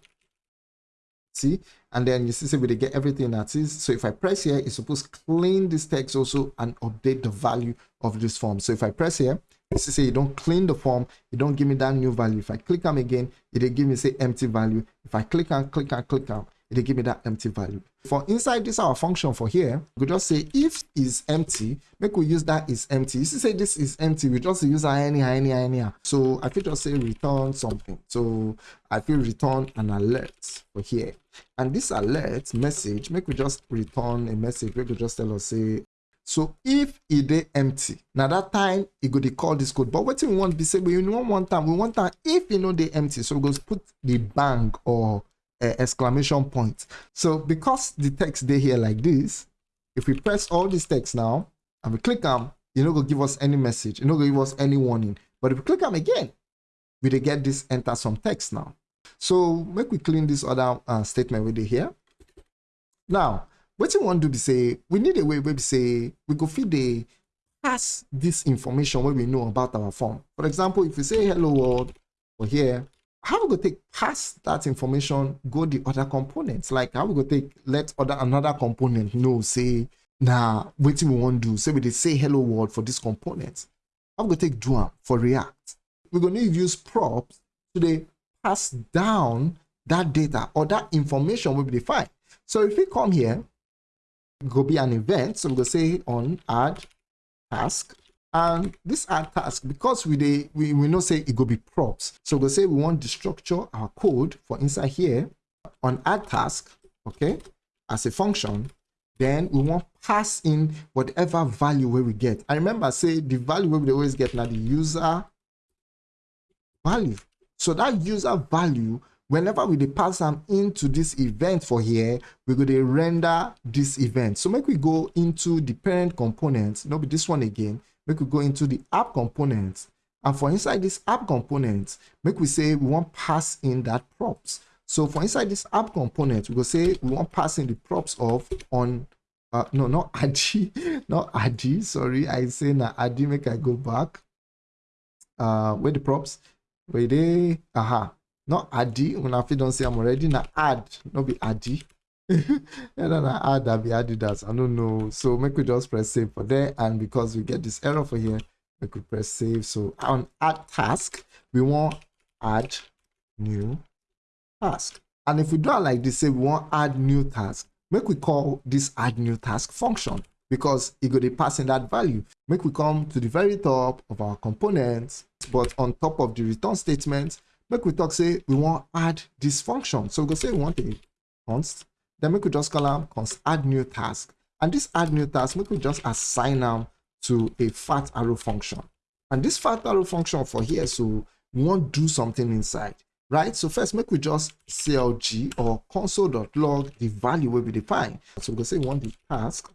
Speaker 1: see and then you see say we get everything that is so if i press here it's supposed to clean this text also and update the value of this form so if i press here This is say you don't clean the form, you don't give me that new value. If I click them again, it will give me say empty value. If I click and click and click on, it give me that empty value. For inside this our function for here, we just say if is empty, make we use that is empty. You see say this is empty, we just use any any any. So I feel just say return something. So I feel return an alert for here. And this alert message, make we just return a message. We could just tell us say so if it is empty now that time go dey call this code but wetin we want be say we want one time we want time if e know dey empty so we go put the bang or uh, exclamation point. So because the text they here like this if we press all these text now and we click am e no go give us any message e no go give us any warning. But if we click am again we dey get this enter some text now. So make we clean this other uh, statement dey here. Now wetin we wan do be say we need a way wey be say we go feed the pass this information wey we know about our form. For example if we say hello world for here how we go take pass that information go the other components? Like how we go take let other another component know say na wetin we wan do. Say we dey say hello world for this component. How we go take do for react? We go need use props to dey pass down that data or that information wey we dey find. So if we come here go be an event. So we go say on add task. And this add task, because we they we, we know say it go be props. So we go say we want to structure our code for inside here on add task, okay, as a function. Then we want pass in whatever value where we get. I remember say the value where we always get now the user value. So that user value whenever we pass them into this event for here we're going to render this event so make we go into the parent component not be this one again make we go into the app component. And for inside this app component make we say we want pass in that props. So for inside this app component we go say we want pass in the props of on uh, no not adi not adi sorry. I say na adi make i go back. Uh where the props? Where they? Aha. Not addy when I don't say I'm already na add not be addy and then I add that be adidas I don't know. So make we just press save for there. And because we get this error for here we could press save. So on add task we want add new task. And if we do it like this say we want add new task make we call this add new task function because it go to pass in that value. Make we come to the very top of our components but on top of the return statement make we talk say we want add this function. So we go say we want a const then we just call them const add new task. And this add new task we could just assign them to a fat arrow function. And this fat arrow function for here so we want to do something inside right? So first make we just clg or console.log the value we we define. So we go say we want the task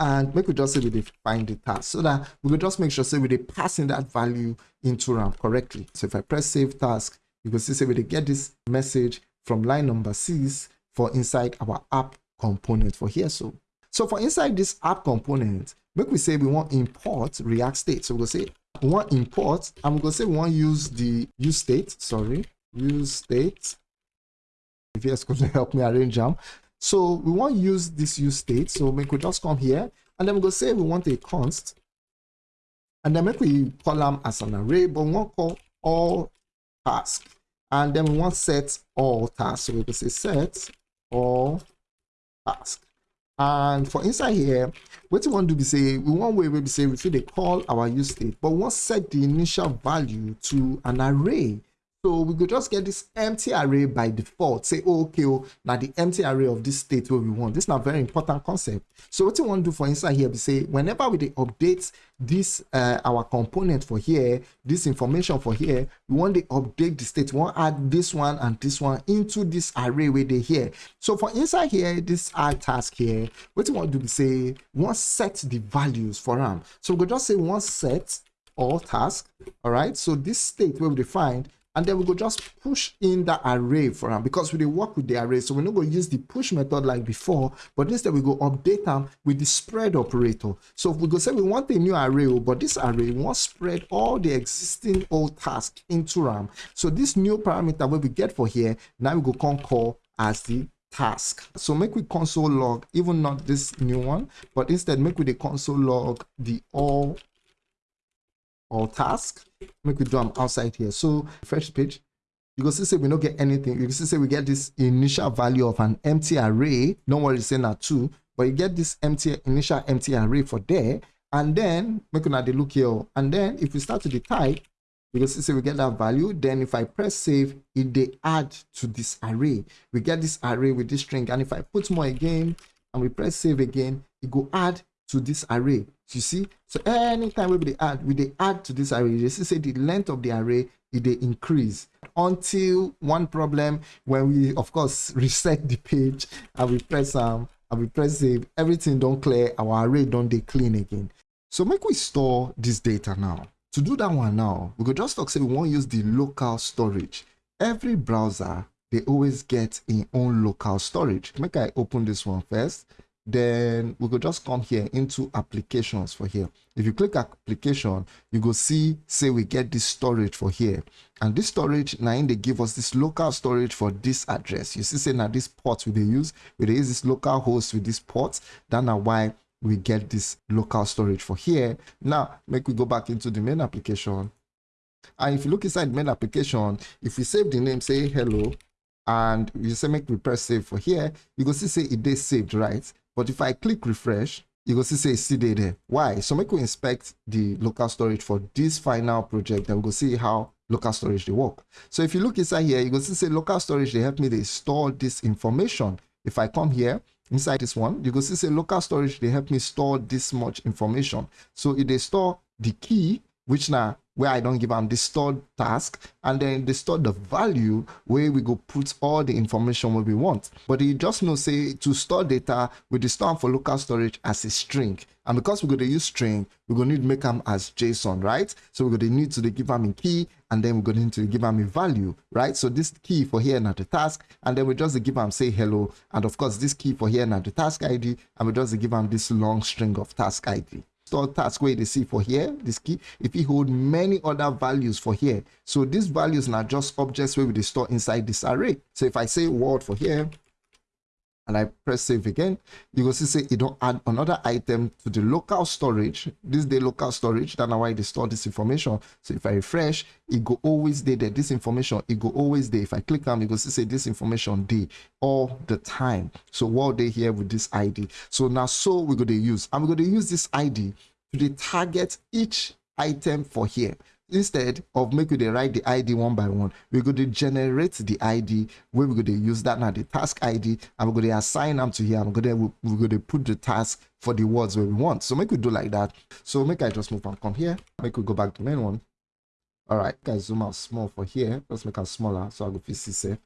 Speaker 1: and make we just say we define the task. So that we will just make sure say we're passing that value into RAM correctly. So if I press save task, you can see say we get this message from line number six for inside our app component for here. So, so for inside this app component, make we say we want import React state. So we'll say we want import and gonna say we want use the use state, sorry, use state. If you could help me arrange them. So we want use this use state. So we could just come here and then we go say we want a const. And then make we call them as an array, but we want call all task. And then we want set all tasks. So we go say set all task. And for inside here, what we want to be say, we want way we say we feel they call our use state, but we want set the initial value to an array. So we could just get this empty array by default. Say, oh, okay, oh, now the empty array of this state where we want. This is a very important concept. So what you want to do for inside here, we say, whenever we update this, uh, our component for here, this information for here, we want to update the state. We want to add this one and this one into this array where they here. So for inside here, this add task here, what you want to do, we say, we want set the values for them. So we could just say, want set all task. All right. So this state where we defined and then we go just push in the array for them because we dey work with the array so we're not going to use the push method like before but instead we go update them with the spread operator. So we go say we want a new array oh, but this array we want spread all the existing old tasks into ram. So this new parameter where we get for here now we go come call as the task. So make we console log even not this new one but instead make with the console log the all or task make we do them outside here. So fresh page you go see say we don't get anything. You can see say we get this initial value of an empty array. Don't worry say that two but you get this empty initial empty array for there. And then make dey look here oh. and then if we start to the type you can see say we get that value. Then if i press save it they add to this array. We get this array with this string. And if i put more again and we press save again it go add to this array. You see? So anytime we they add we they add to this array you see say the length of the array they increase until one problem when we of course reset the page and we press um and we press save. Everything don't clear our array don't they clean again. So make we store this data now. To do that one now we could just talk say we won't use the local storage. Every browser they always get in own local storage. Make i open this one first then we could just come here into applications for here. If you click application you go see say we get this storage for here. And this storage now In they give us this local storage for this address. You see say now this port we they use. We they use this local host with this port. That now why we get this local storage for here. Now make we go back into the main application. And if you look inside the main application if we save the name say hello and you say make we press save for here you go see say it is saved right but if I click refresh, you go see say see there. Why? So make we inspect the local storage for this final project and we go see how local storage they work. So if you look inside here, you go see say local storage they help me they store this information. If I come here inside this one, you go see say local storage they help me store this much information. So if they store the key, which now where I don't give them the stored task and then they store the value where we go put all the information where we want. But you just know say to store data the store for local storage as a string. And because we're going to use string, we're going to need to make them as JSON, right? So we're going to need to give them a key and then we're going to give them a value, right? So this key for here now the task, and then we just give them say hello. And of course, this key for here now the task ID, and we just give them this long string of task ID store task where they see for here, this key, if you hold many other values for here. So these values are just objects where we store inside this array. So if I say word for here, and I press save again, you will see say it don't add another item to the local storage. This the local storage, that's why they store this information. So if I refresh, it go always there, there. This information, it go always there. If I click on, you go see say this information day all the time. So what they here with this ID. So now so we're going to use, I'm going to use this ID to the target each item for here instead of make they write the id one by one we're going to generate the id where we're going to use. That now the task id we're going to assign them to here i'm going to we're going to put the task for the words where we want. So make we do like that. So make i just move and come here. Make we go back to main one. All right guys zoom out small for here. Let's make it smaller so i go fit see safe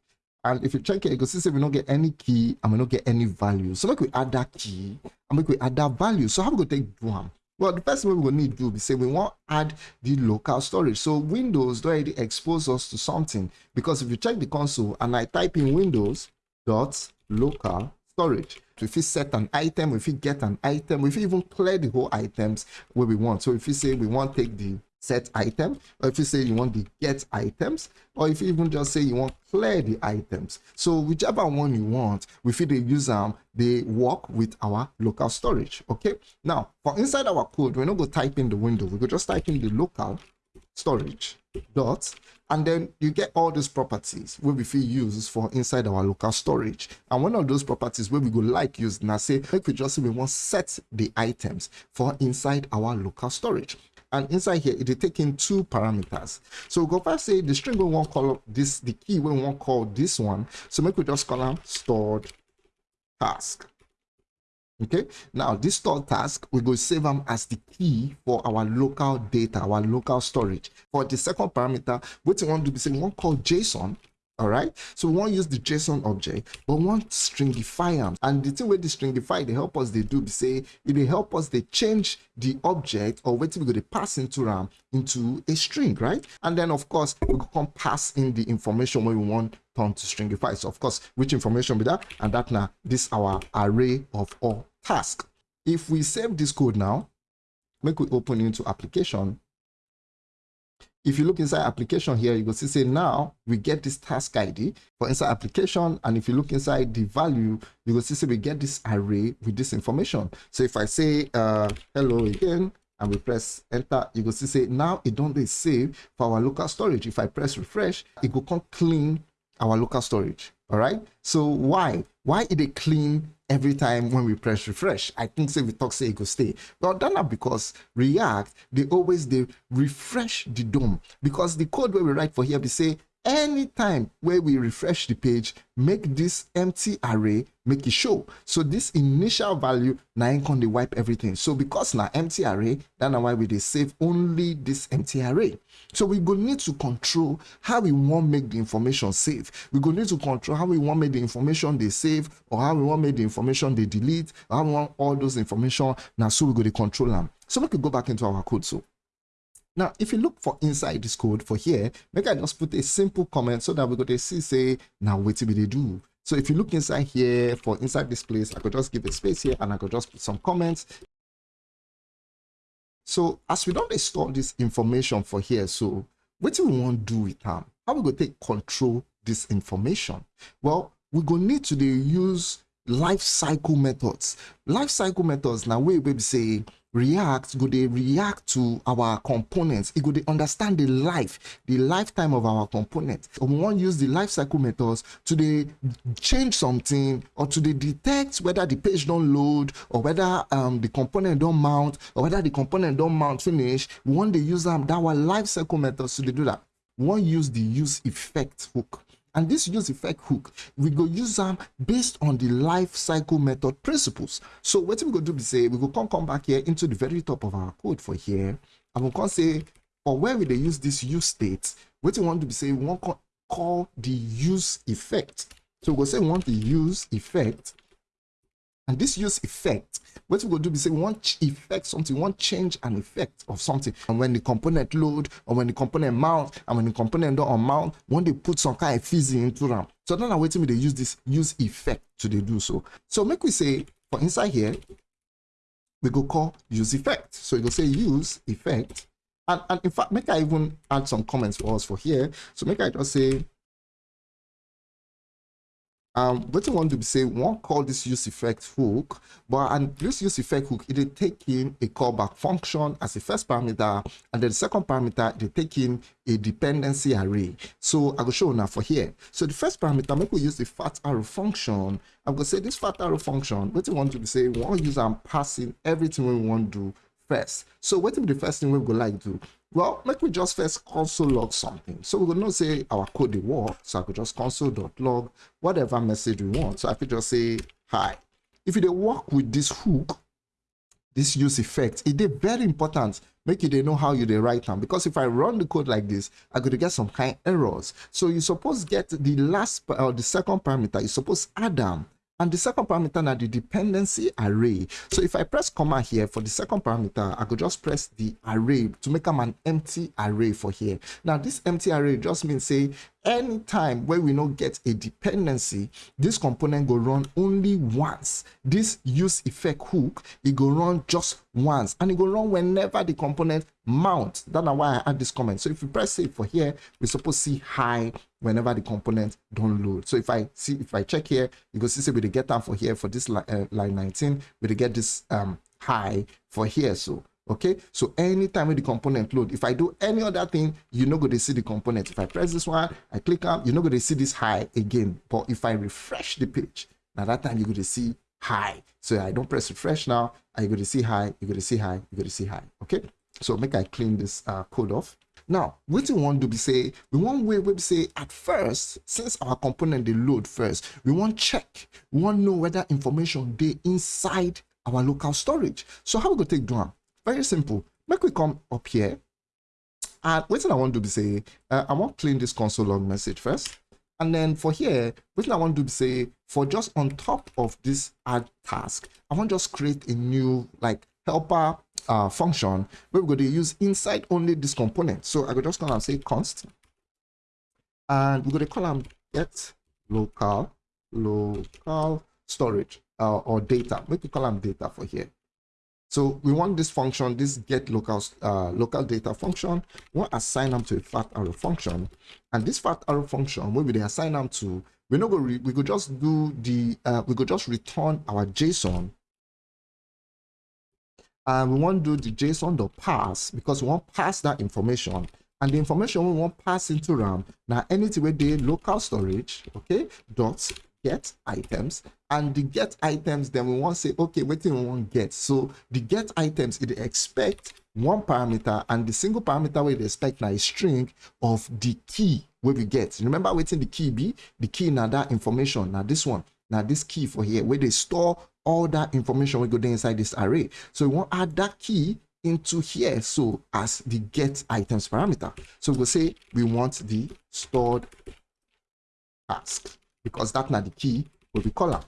Speaker 1: and if you check it, you can see say we don't get any key and we don't get any value. So make we add that key and make we add that value. So how we go take do well, the first thing we will need to do is say we want to add the local storage. So Windows already expose us to something because if you check the console and I type in Windows dot local storage, if we set an item, if we get an item, if we even clear the whole items where we want. So if you say we want to take the set item, or if you say you want the get items, or if you even just say you want clear the items. So whichever one you want, we feel the user them, they work with our local storage. Okay. Now for inside our code, we're not going to type in the window, we could just type in the local storage dot and then you get all these properties where we feel use for inside our local storage and one of those properties where we go like use now say if we just say we want set the items for inside our local storage and inside here it is taking two parameters. So go first say the string we want call this the key we want call this one. So make we just call them stored task. Okay? Now this stored task we go save them as the key for our local data our local storage. For the second parameter what we want to be saying we want call json all right? So we want use the json object but want stringify them and the thing with the stringify they help us they do be say it they help us they change the object or what we go to pass into ram into a string right? And then of course we can pass in the information we want turn to stringify. So of course which information be that? And that now this our array of all task if we save this code now make we open into application if you look inside application here, you will see say now we get this task ID for inside application. And if you look inside the value, you will see say we get this array with this information. So if I say uh, hello again, and we press enter you will see say now it don't save for our local storage if i press refresh it will come clean our local storage all right? So why? Why it clean every time when we press refresh? I think say we talk say it go stay. But that not because react they always they refresh the dom. Because the code where we write for here we say anytime where we refresh the page make this empty array make it show. So this initial value now can they wipe everything. So because now empty array that's why we they save only this empty array. So we go need to control how we want make the information save we go need to control how we want make the information they save or how we want make the information they delete or how we want all those information now so we go to control them so we could go back into our code so now, if you look for inside this code for here, make I just put a simple comment so that we to see say, now what will they do? So if you look inside here for inside this place, I could just give a space here and I could just put some comments. So as we don't store this information for here, so what do we want to do with them? How we go take control this information? Well, we go need to use life cycle methods. Life cycle methods now we will say react go they react to our components. It go they understand the life the lifetime of our component and we want use the life cycle methods to they change something or to they detect whether the page don't load or whether um, the component don't mount or whether the component don't mount finish. We want to use them that our life cycle methods to do that. We want use the use effect hook and this use effect hook, we go use them based on the life cycle method principles. So what we go do be say, we go come, come back here into the very top of our code for here. And we can say, for where we they use this use state, what we want to be say, we want call the use effect. So we go say we want the use effect and this use effect, what we go do is say we want effect something, want change an effect of something. And when the component load or when the component mount and when the component don't mount, when they put some kind of fizzy into them. So then I'm waiting me they use this use effect to they do so. So make we say for inside here, we go call use effect. So you go say use effect. And, and in fact, make I even add some comments for us for here. So make I just say um, what I want to say, one call this use effect hook, but and this use effect hook, it take in a callback function as a first parameter, and then the second parameter, they take in a dependency array. So I will show now for here. So the first parameter, maybe we use the fat arrow function. I'm to say this fat arrow function, what I want to say, we want to use and passing everything we want to do first. So what will be the first thing we go like to? Well, make we just first console log something. So we're gonna say our code the work. So I could just console.log whatever message we want. So I could just say hi. If you work with this hook, this use effect, it is very important. Make you they know how you they write them because if I run the code like this, I could get some kind of errors. So you suppose get the last or the second parameter. You suppose add them and the second parameter now the dependency array. So if I press comma here for the second parameter, I could just press the array to make them an empty array for here. Now this empty array just means say anytime where we not get a dependency, this component go run only once. This use effect hook, it go run just once and it go run whenever the component mount. That's why I add this comment. So if you press save for here, we supposed to see hi whenever the component don't load. So if I see, if I check here, you go see, say we get down for here for this line, uh, line 19, we get this um, hi for here. So okay? So anytime with the component load if i do any other thing you're not going to see the component. If i press this one i click up you're not going to see this hi again. But if i refresh the page now that time you're going to see hi. So i don't press refresh now you're going to see hi you're going to see hi you're going to see hi. Okay? So make i clean this uh, code off. Now, what we want to be say, we want way we say at first, since our component they load first, we want check, we want know whether information they inside our local storage. So how we go take do Very simple. Make we come up here. And what I want to be say, uh, I want to clean this console log message first. And then for here, what I want to say, for just on top of this add task, I want just create a new like helper uh, function where we're going to use inside only this component. So I could just call and say const. And we're going to call them get local, local storage uh, or data. We could call them data for here. So we want this function, this get local uh, local data function. We want to assign them to a fat arrow function, and this fat arrow function, where we they assign them to, we're not going. We could just do the. Uh, we could just return our JSON and we want to do the JSON dot parse because we want pass that information and the information we want pass into RAM. Now anything with the local storage, okay, dot get items and the get items then we want to say okay do we want get? So the get items it expect one parameter and the single parameter we expect now is string of the key where we get. Remember waiting the key be? The key now that information now this one now this key for here where they store all that information we go there inside this array. So we want add that key into here so as the get items parameter. So we'll say we want the stored task because that's not the key will be column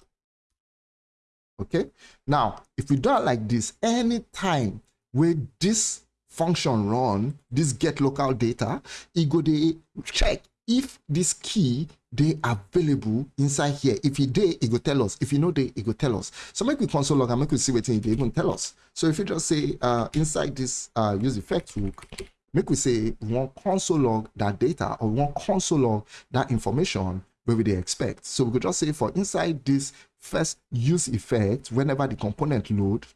Speaker 1: okay? Now if we do it like this anytime where this function run this get local data it go they check if this key they available inside here. If it they it go tell us. If you know they it go tell us. So make we console log and make we see what it even tell us. So if you just say uh inside this uh use effect hook make we say one console log that data or one console log that information where we they expect. So we could just say for inside this first use effect whenever the component load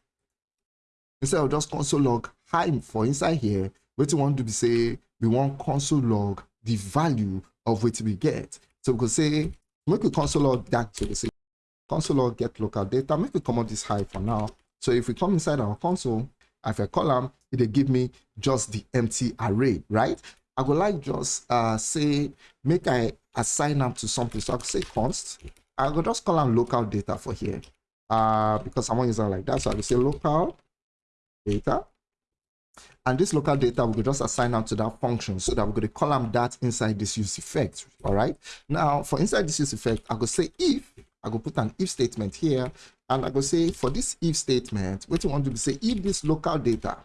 Speaker 1: instead of just console log hi for inside here what we want to be say we want console log the value of what we get. So we could say make a console log that so we say console log get local data make we come out this hi for now. So if we come inside our console if I column it'll give me just the empty array right? I would like just uh say make I assign them to something so I could say const I will just call them local data for here uh because someone is it like that so I will say local data. And this local data, we could just assign out to that function so that we're going to column that inside this use effect. All right. Now, for inside this use effect, I could say if, I could put an if statement here, and I could say for this if statement, what you want to say if this local data,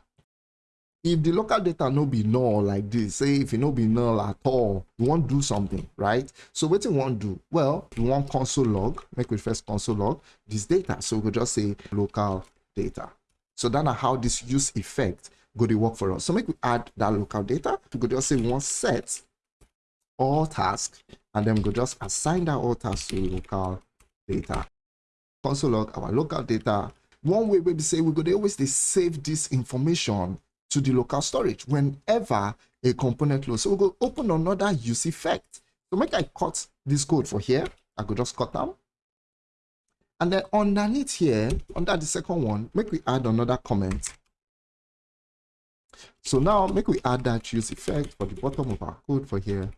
Speaker 1: if the local data no be null like this, say if it no be null at all, want to do something, right? So what you want to do? Well, we want console log, make we first console log this data. So we could just say local data. So that's how this use effect go to work for us. So make we add that local data. We could just say we want set all task and then we could just assign that all task to local data. Console log our local data. One way we say we could always save this information to the local storage whenever a component loads. So we go open another use effect. So make I cut this code for here. I could just cut them and then underneath here, under the second one, make we add another comment. So now make we add that use effect for the bottom of our code for here.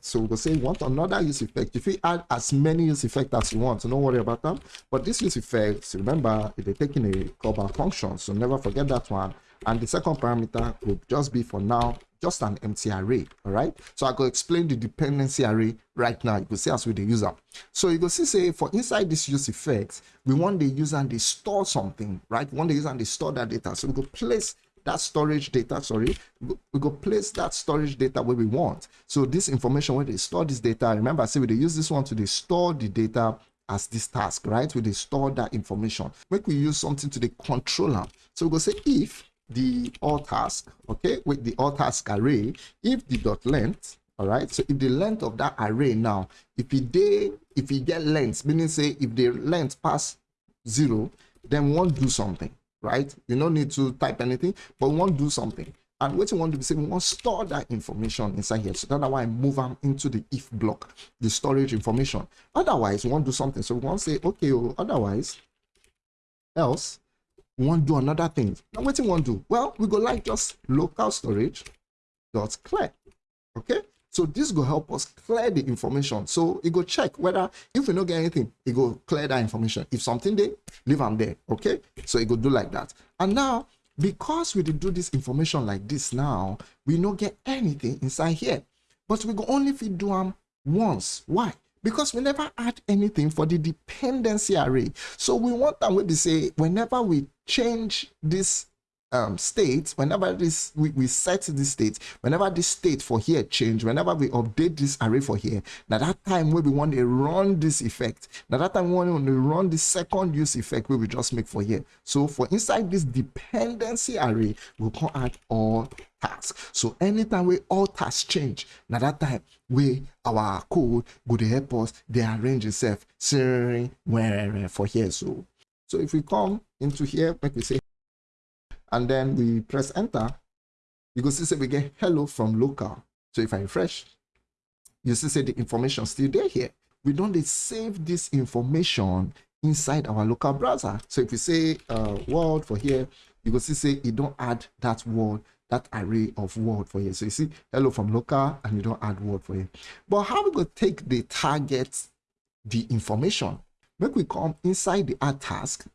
Speaker 1: So we'll say want another use effect. If we add as many use effect as you want, so don't worry about them. But this use effect, remember, they're taking a callback function, so never forget that one. And the second parameter will just be for now just an empty array all right? So i could explain the dependency array right now. You go see as with the user. So you go see say for inside this use effect we want the user and they store something right? We want the user and they store that data. So we go place that storage data sorry we go place that storage data where we want. So this information where they store this data remember I say we they use this one to they store the data as this task right? We they store that information. Make we use something to the controller so we go say if the all task okay with the all task array if the dot length all right so if the length of that array now if it they if you get length meaning say if the length pass zero then we won't do something right? You don't need to type anything but we won't do something. And what you want to be saying we want to store that information inside here. So that's why i move them into the if block the storage information. Otherwise we want to do something. So we want to say okay oh, otherwise else want to do another thing. Now, what you want to do? Well, we go like just local storage dot clear. Okay. So this will help us clear the information. So it go check whether if we don't get anything, it go clear that information. If something there, leave them there. Okay. So it go do like that. And now, because we did do this information like this now, we don't get anything inside here. But we go only feed do them once. Why? Because we never add anything for the dependency array. So we want that we say whenever we change this um, state, whenever this we, we set this state, whenever this state for here change, whenever we update this array for here, now that time we want to run this effect, now that time we want to run the second use effect we just make for here. So for inside this dependency array, we can add all tasks. So anytime we all tasks change, now that time we our code to help us they arrange itself for here. So so if we come into here, like we say and then we press enter, you go see say we get hello from local. So if I refresh, you see say the information still there here. We don't save this information inside our local browser. So if we say uh, word for here, you go see say you don't add that word that array of word for here. So you see hello from local and you don't add word for here. But how we go take the target, the information? Make we come inside the add task.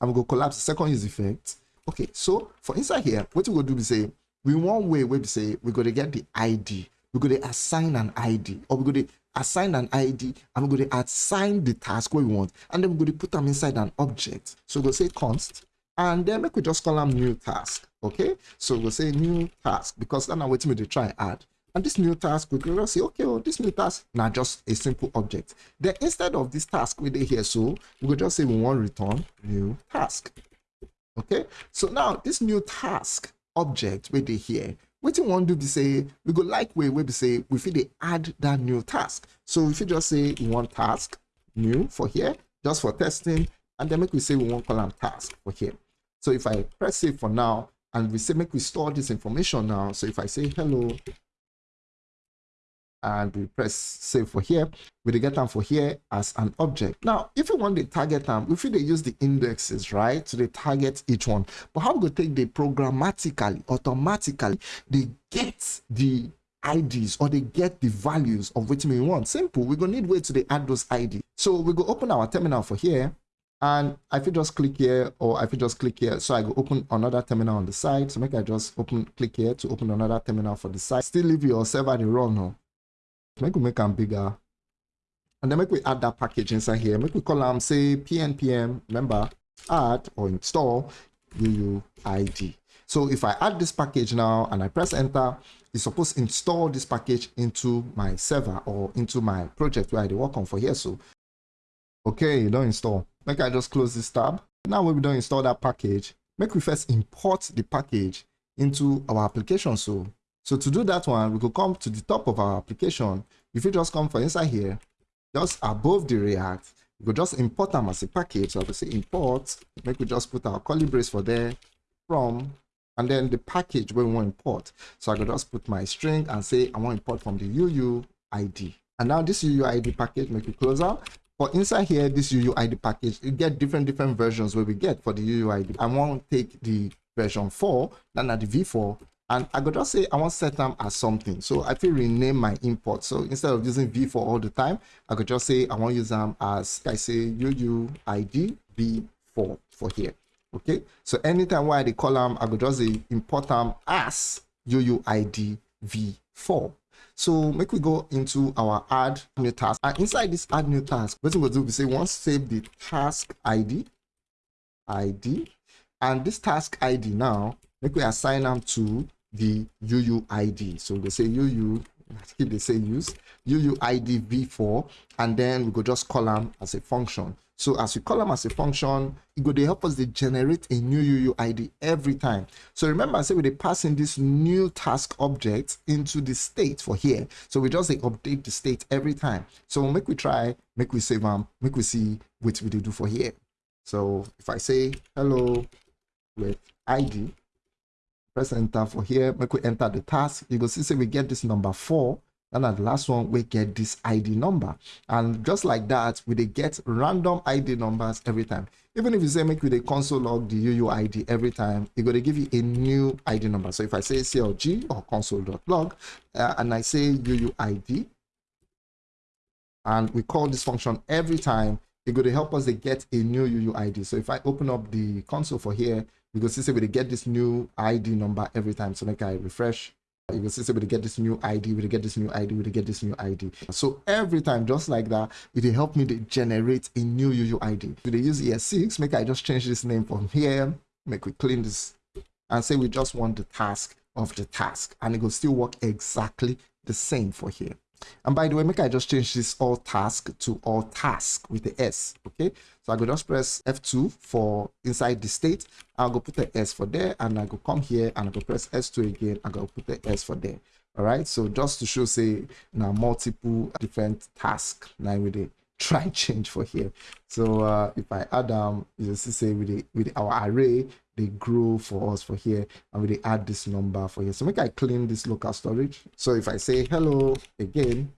Speaker 1: I'm going to collapse the second use effect. Okay, so for inside here, what we go do is say, we one way we say we're going to get the ID. We're going to assign an ID or we're going to assign an ID and we're going to assign the task we want and then we're going to put them inside an object. So we'll say const and then make we just call them new task. Okay, so we'll say new task because then I'm waiting to try add. And this new task, we can just say, okay, well, this new task, now just a simple object. Then instead of this task we did here, so we will just say we want return new task. Okay, so now this new task object we did here, what you want to do be say, we go like way we be say, we feel they add that new task. So if you just say we want task new for here, just for testing, and then make we say we want column task for here. So if I press save for now, and we say make we store this information now. So if I say hello, and we press save for here, we get them for here as an object. Now, if you want to target them, if they use the indexes, right, so they target each one. But how we go take the programmatically, automatically, they get the IDs or they get the values of which we want. Simple. We're gonna need way to they add those ID. So we go open our terminal for here and I could just click here or I could just click here. So I go open another terminal on the side. So make I just open click here to open another terminal for the site. Still leave your server the run now. Make we make them bigger. And then make we add that package inside here. Make we call them say pnpm, remember, add or install UUID. So if I add this package now and I press enter, it's supposed to install this package into my server or into my project where I work on for here. So, okay, don't install make I just close this tab. Now we don't install that package, make we first import the package into our application. So, so to do that one, we could come to the top of our application. If you just come for inside here, just above the React, we could just import them as a package. So I say import, make we just put our curly brace for there from, and then the package where we want import. So I could just put my string and say I want to import from the UUID. And now this UUID package, make it closer. But inside here, this UUID package, you get different different versions where we get for the UUID. I want to take the version 4, then at the V4, and I could just say I want set them as something. So I feel rename my import. So instead of using V4 all the time, I could just say I want to use them as I say UUID V4 for here. Okay. So anytime where I column, I could just say import them as UUID V4. So make we go into our add new task. And inside this add new task, what we will do we say once save the task ID, ID, and this task ID now, make we assign them to the UUID. So we say UU, keep the same use, UUID v4, and then we go just call them as a function. So as we call them as a function, it go to help us to generate a new UUID every time. So remember I said we pass in this new task object into the state for here. So we just say update the state every time. So make we try, make we save them, make we see what we do for here. So if I say hello with ID, press enter for here, make we enter the task, you go see say we get this number four. And at the last one we get this id number. And just like that we get random id numbers every time. Even if you say make with a console log the uuid every time it's going to give you a new id number. So if i say clg or console.log uh, and i say uuid and we call this function every time it's going to help us to get a new uuid so if i open up the console for here we can see we get this new id number every time so make i refresh. You can see we get this new id we get this new id we get this new id so every time just like that it will help me to generate a new uuid they use es6 make i just change this name from here make we clean this and say we just want the task of the task. And it will still work exactly the same for here and by the way, make I just change this all task to all task with the S. Okay. So I go just press F2 for inside the state. I'll go put the S for there and I go come here and I go press S2 again. I go put the S for there. All right. So just to show say now multiple different tasks now with the try change for here so uh if i add um you see say with the with our array they grow for us for here and we add this number for here. So make i clean this local storage. So if i say hello again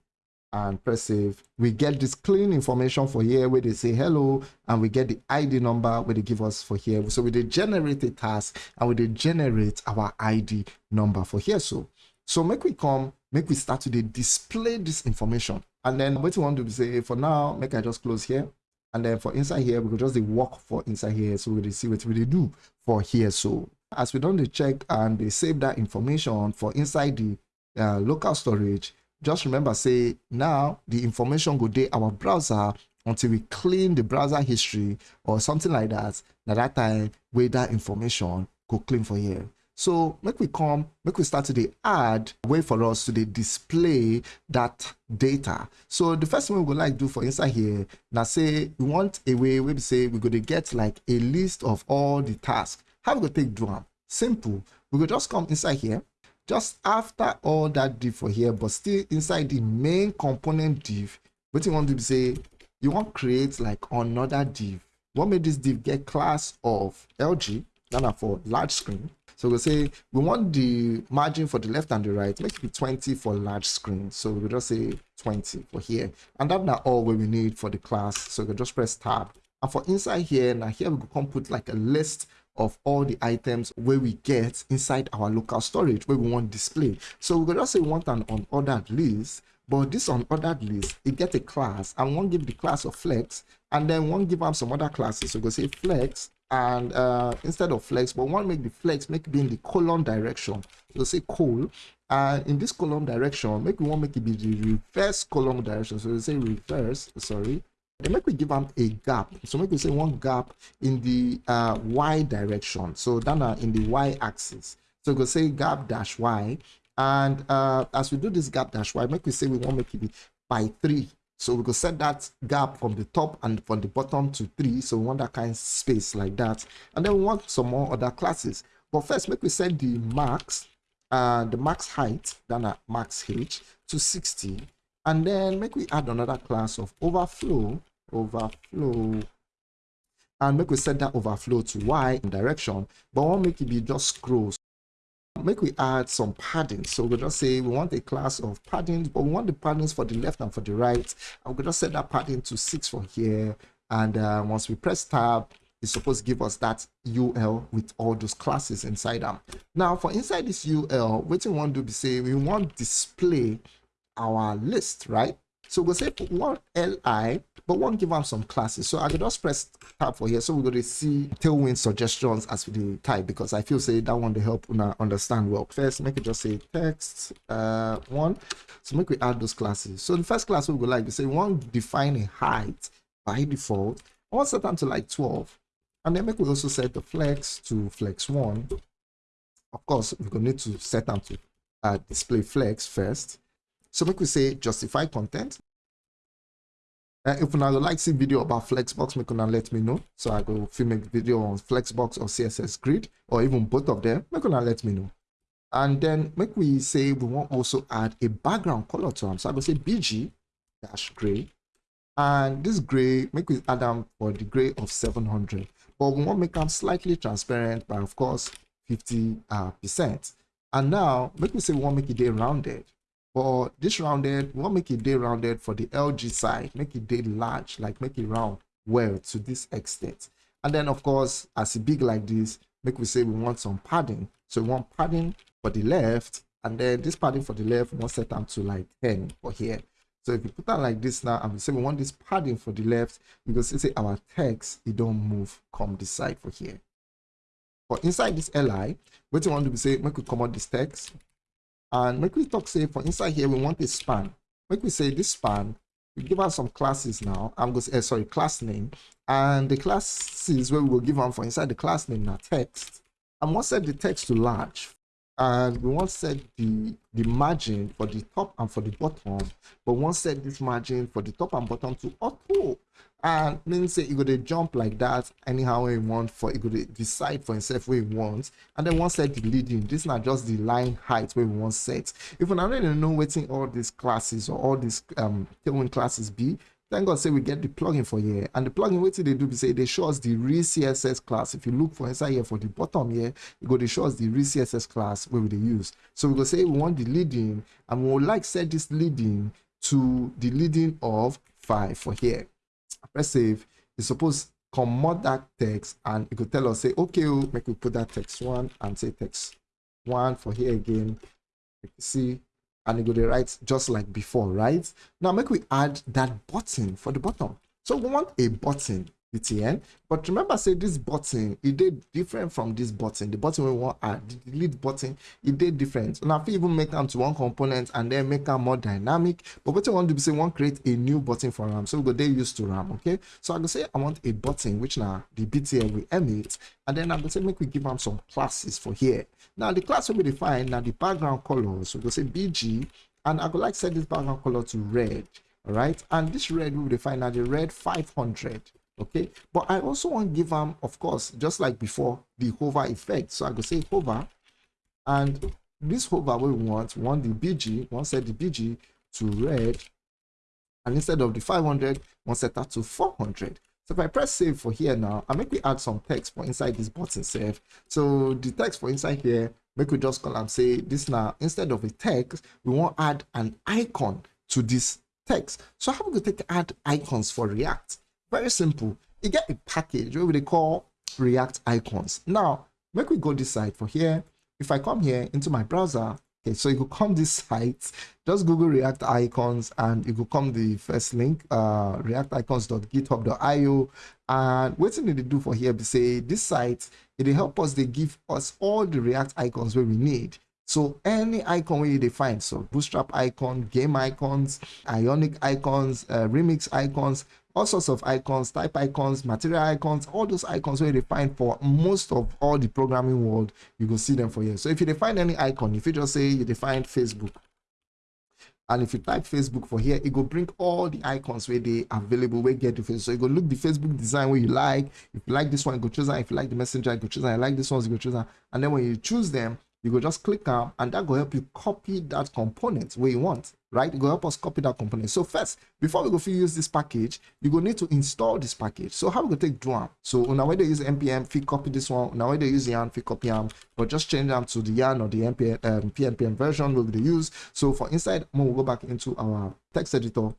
Speaker 1: and press save we get this clean information for here where they say hello and we get the id number where they give us for here. So we generate a task and we generate our id number for here. So so make we come make we start to display this information. And then what you want to say for now make i just close here and then for inside here we could just work for inside here so we see what we do for here. So as we done the check and they save that information for inside the uh, local storage just remember say now the information go day our browser until we clean the browser history or something like that At that time where that information go clean for here so make we come make we start to the add way for us to the display that data. So the first thing we would like do for inside here now say we want a way we say we're going to get like a list of all the tasks. How we going to take them simple. We go just come inside here just after all that div for here but still inside the main component div what you want to say you want create like another div. What made this div get class of lg now for large screen so we'll say we want the margin for the left and the right make it be 20 for large screen. So we'll just say 20 for here. And that's not all we need for the class. So we'll just press tab. And for inside here now here we can put like a list of all the items where we get inside our local storage where we want display. So we could just say we want an unordered list, but this unordered list, it get a class. And one give the class of flex and then one give them some other classes. So go say flex and uh, instead of flex, but one make the flex make it be in the column direction. So say col and in this column direction, make we want make it be the reverse column direction. So we say reverse, sorry, then make we give them a gap. So make we say one gap in the uh, y direction. So then uh, in the y axis. So we go say gap dash y. And uh, as we do this gap dash y make we say we want make it be by three so we go set that gap from the top and from the bottom to three. So we want that kind of space like that. And then we want some more other classes. But first make we set the max uh the max height then a max h to 60 and then make we add another class of overflow overflow. And make we set that overflow to y in direction. But we want make it be just scrolls make we add some padding. So we'll just say we want a class of padding but we want the paddings for the left and for the right. We'll just set that padding to six from here. And uh, once we press tab it's supposed to give us that ul with all those classes inside them. Now for inside this ul what we want to be say we want display our list right? So we'll say one li but one give them some classes. So I could just press tab for here. So we're going to see tailwind suggestions as we do type because I feel say that one to help una understand well. First, make it just say text uh one. So make we add those classes. So the first class we would like to say we want define a height by default. I want set them to like 12. And then make we also set the flex to flex one. Of course, we're going to need to set them to uh, display flex first. So make we say justify content. Uh, if you like see video about Flexbox, make una let me know. So I go film a video on Flexbox or CSS Grid, or even both of them. Make una let me know. And then make we say we want also add a background color to them. So I go say BG dash gray. And this gray, make we add them for the gray of 700. But we want make them slightly transparent by of course 50 uh, percent. And now make we say we want make it rounded for this rounded we want make it day rounded for the lg side make it day large like make it round well to this extent. And then of course as it big like this make we say we want some padding. So we want padding for the left and then this padding for the left we want set them to like 10 for here. So if you put that like this now and we say we want this padding for the left because say our text it don't move come this side for here. But inside this li what you want to be say make we come out this text and make we talk say for inside here, we want a span. Make we say this span, we give us some classes now. I'm going to say, uh, sorry, class name. And the classes where we will give them for inside the class name now text. And once set the text to large and we want to set the the margin for the top and for the bottom but we want set this margin for the top and bottom to auto and then say go to jump like that anyhow you want for go to decide for himself where you want. And then once set the leading this is not just the line height where we want set. If we already know waiting all these classes or all these um tailwind classes be. Thank god say we get the plugin for here. And the plugin wetin they do be say they show us the real css class. If you look for inside here for the bottom here you go to show us the real css class where we use. So we go say we want the leading and we would like set this leading to the leading of 5 for here press save you suppose comot that text and it could tell us say okay oh, make we put that text one and say text one for here again. You see? And it go to write just like before right? Now make we add that button for the bottom. So we want a button btn but remember say this button it did different from this button. The button we want add the delete button it did different. And i fit even make them to one component and then make them more dynamic but what i want to say want create a new button for ram. So we go they used to ram okay? So i go say i want a button which now the btn will emit and then i'm gonna say make we give them some classes for here. Now the class will be defined now the background color so we go say bg and i go like set this background color to red all right? And this red will define now the red 500 okay? But i also want to give them of course just like before the hover effect. So i go say hover and this hover we want want the bg want set the bg to red and instead of the 500 want set that to 400 so if i press save for here now i make we add some text for inside this button save. So the text for inside here make we just call and say this now. Instead of a text we want add an icon to this text. So how we go take add icons for react very simple. You get a package what they call React icons. Now, make we go this side for here. If I come here into my browser, okay, so you could come this site, just Google React icons and you could come the first link, uh, reacticons.github.io. And what did they do for here? They say this site, it help us, they give us all the React icons where we need. So any icon you define, so Bootstrap icon, game icons, Ionic icons, uh, Remix icons, all sorts of icons, type icons, material icons, all those icons where you find for most of all the programming world, you can see them for here. So if you define any icon, if you just say you define Facebook, and if you type facebook for here it will bring all the icons where they available where get the face. So you go look the facebook design where you like. If you like this one you go choose that if you like the messenger you go choose that i like this one you go choose that and then when you choose them you go just click on and that will help you copy that component where you want right? You go help us copy that component. So first before we go use this package you go need to install this package. So how we go take do so now when they use npm fit copy this one. Now when they use yarn fit copy them but just change them to the yarn or the npm um, pnpm version we'll be use. So for inside we'll go back into our text editor.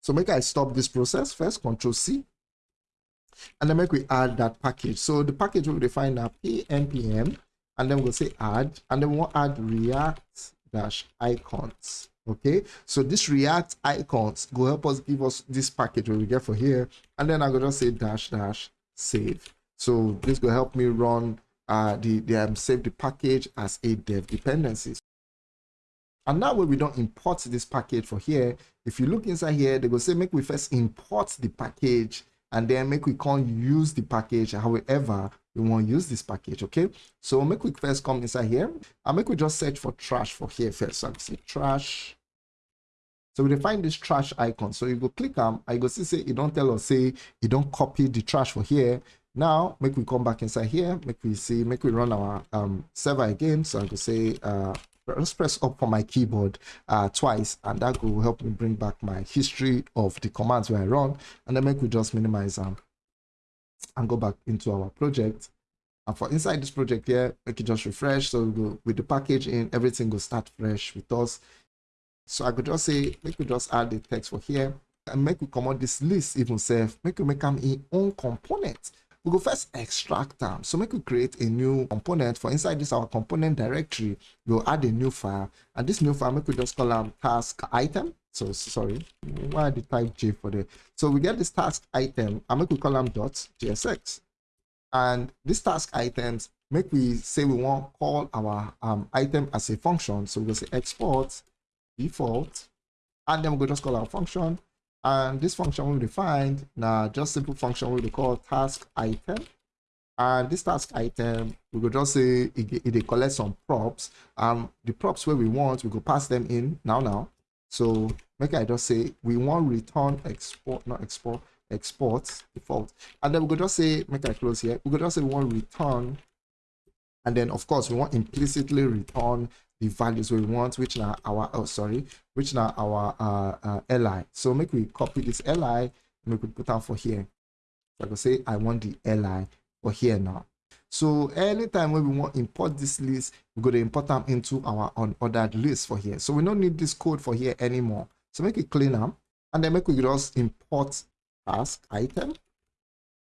Speaker 1: So make i stop this process first control c. And then make we add that package. So the package will define a npm, and then we'll say add, and then we'll add react dash icons. Okay, so this react icons go help us give us this package we get for here, and then I'm gonna say dash dash save. So this will help me run uh the, the um, save the package as a dev dependencies. And now when we don't import this package for here, if you look inside here, they will say make we first import the package and then make we can't use the package however we want to use this package okay? So make we first come inside here and make we just search for trash for here first. So i say trash. So we define this trash icon. So you go click on i go see say you don't tell us say you don't copy the trash for here. Now make we come back inside here. Make we see make we run our um server again. So i go say uh just press up on my keyboard uh, twice and that will help me bring back my history of the commands where I run and then make we just minimize them and go back into our project. And for inside this project here make it just refresh so go with the package in everything will start fresh with us. So I could just say make we just add the text for here and make we come this list even self. Make we make them in own component we go first extract them so make we create a new component for inside this our component directory we'll add a new file. And this new file make we just call them task item. So sorry why did type j for the so we get this task item and make we call them dot jsx and this task items make we say we want call our um, item as a function. So we'll say export default. And then we'll just call our function and this function be defined now just simple function we be task item. And this task item we could just say it, it, collect some props. Um the props where we want we could pass them in now now. So make i just say we want return export not export export default. And then we could just say make i close here we could just say we want return. And then of course we want implicitly return the values we want which are our oh sorry which are our uh, uh li so make we copy this li make we put down for here. So i say i want the li for here now. So anytime when we want import this list we go to import them into our unordered list for here. So we don't need this code for here anymore. So make it clean up and then make we just import task item.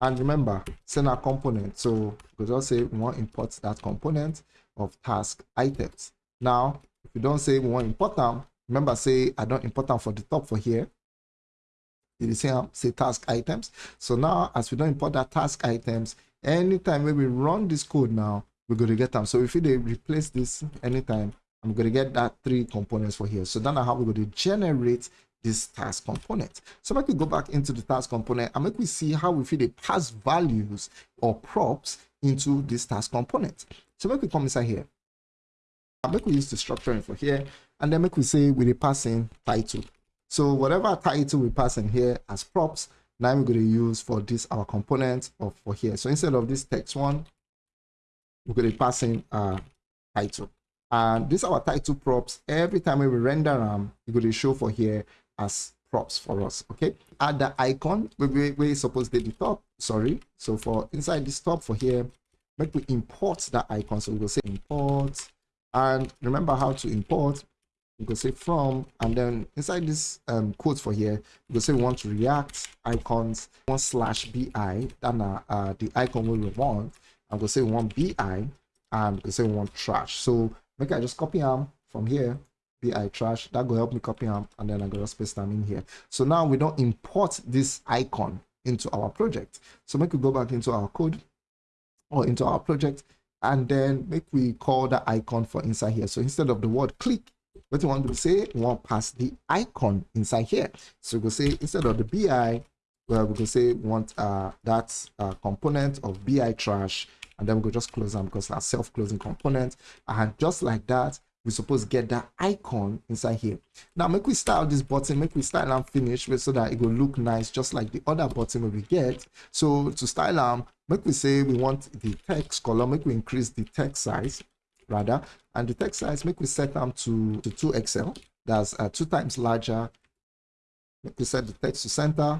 Speaker 1: And remember send our component. So we just say we want import that component of task items now if you don't say we want import them remember say i don't important for the top for here you see how say task items so now as we don't import that task items anytime when we run this code now we're going to get them so if we replace this anytime i'm going to get that three components for here so then how we're going to generate this task component. So make we go back into the task component and make we see how we feed a pass values or props into this task component. So make we come inside here. Make we use destructure for here and then make we say with a passing title. So whatever title we pass in here as props, now we're going to use for this our component of for here. So instead of this text one, we're going to pass in a title. And this our title props. Every time we render them, we're going to show for here as props for us okay add the icon we, we, we supposed to the top sorry so for inside this top for here make we import that icon so we will say import and remember how to import. We can say from and then inside this um quote for here we can say we want to react icons one slash bi then uh, uh the icon we want. I'm gonna say we want bi and we say we want trash. So make i just copy them from here bi trash that will help me copy them and then i'm going to paste them in here. So now we don't import this icon into our project. So make we go back into our code or into our project and then make we call the icon for inside here. So instead of the word click what you want to say we want pass the icon inside here. So we'll say instead of the bi well we can say we want uh that uh, component of bi trash. And then we go just close them because that's self-closing component. And just like that we suppose get that icon inside here. Now make we style this button make we style and finish so that it will look nice just like the other button we get. So to style them make we say we want the text color make we increase the text size rather. And the text size make we set them to to 2xl that's uh, two times larger. Make we set the text to center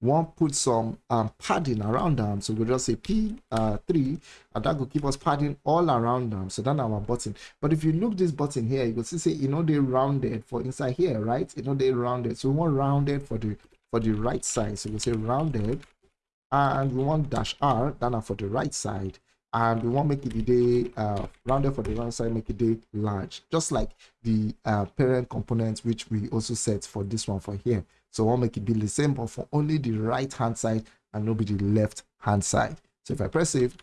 Speaker 1: one put some um, padding around them. So we'll just say p3 uh, and that will keep us padding all around them. So that's our button. But if you look this button here you will see say you know they rounded for inside here right? You know they rounded. So we want rounded for the for the right side. So we'll say rounded. And we want dash r then for the right side. And we want make it the day uh, rounded for the right side make it day large. Just like the uh, parent component which we also set for this one for here so want make it be the same but for only the right hand side and not be the left hand side. So if i press save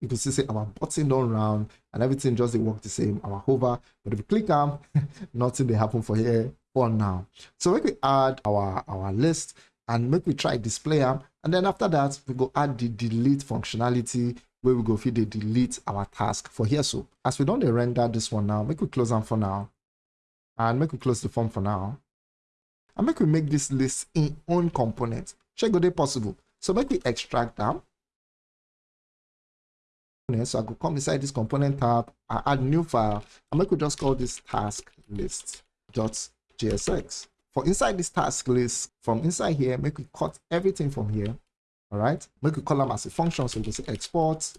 Speaker 1: you can see say our button don't round and everything just work the same. Our hover but if you click on nothing they happen for here for now. So make we add our our list and make we try display them and then after that we go add the delete functionality where we go feed the delete our task for here. So as we don't render this one now make we close them for now. And make we close the form for now and make we make this list in own component check go they possible. So make we extract them. So i go come inside this component tab i add new file and make we just call this task list dot jsx for inside this task list from inside here make we cut everything from here all right make we call them as a function so we can say export.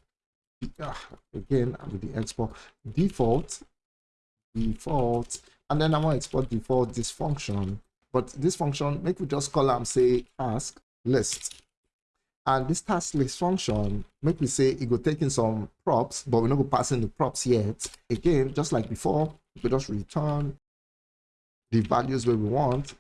Speaker 1: Uh, again with the export. Default default and then i want to export default this function but this function make we just call them say task list and this task list function make we say it go taking some props but we're not going to pass in the props yet again just like before we just return the values where we want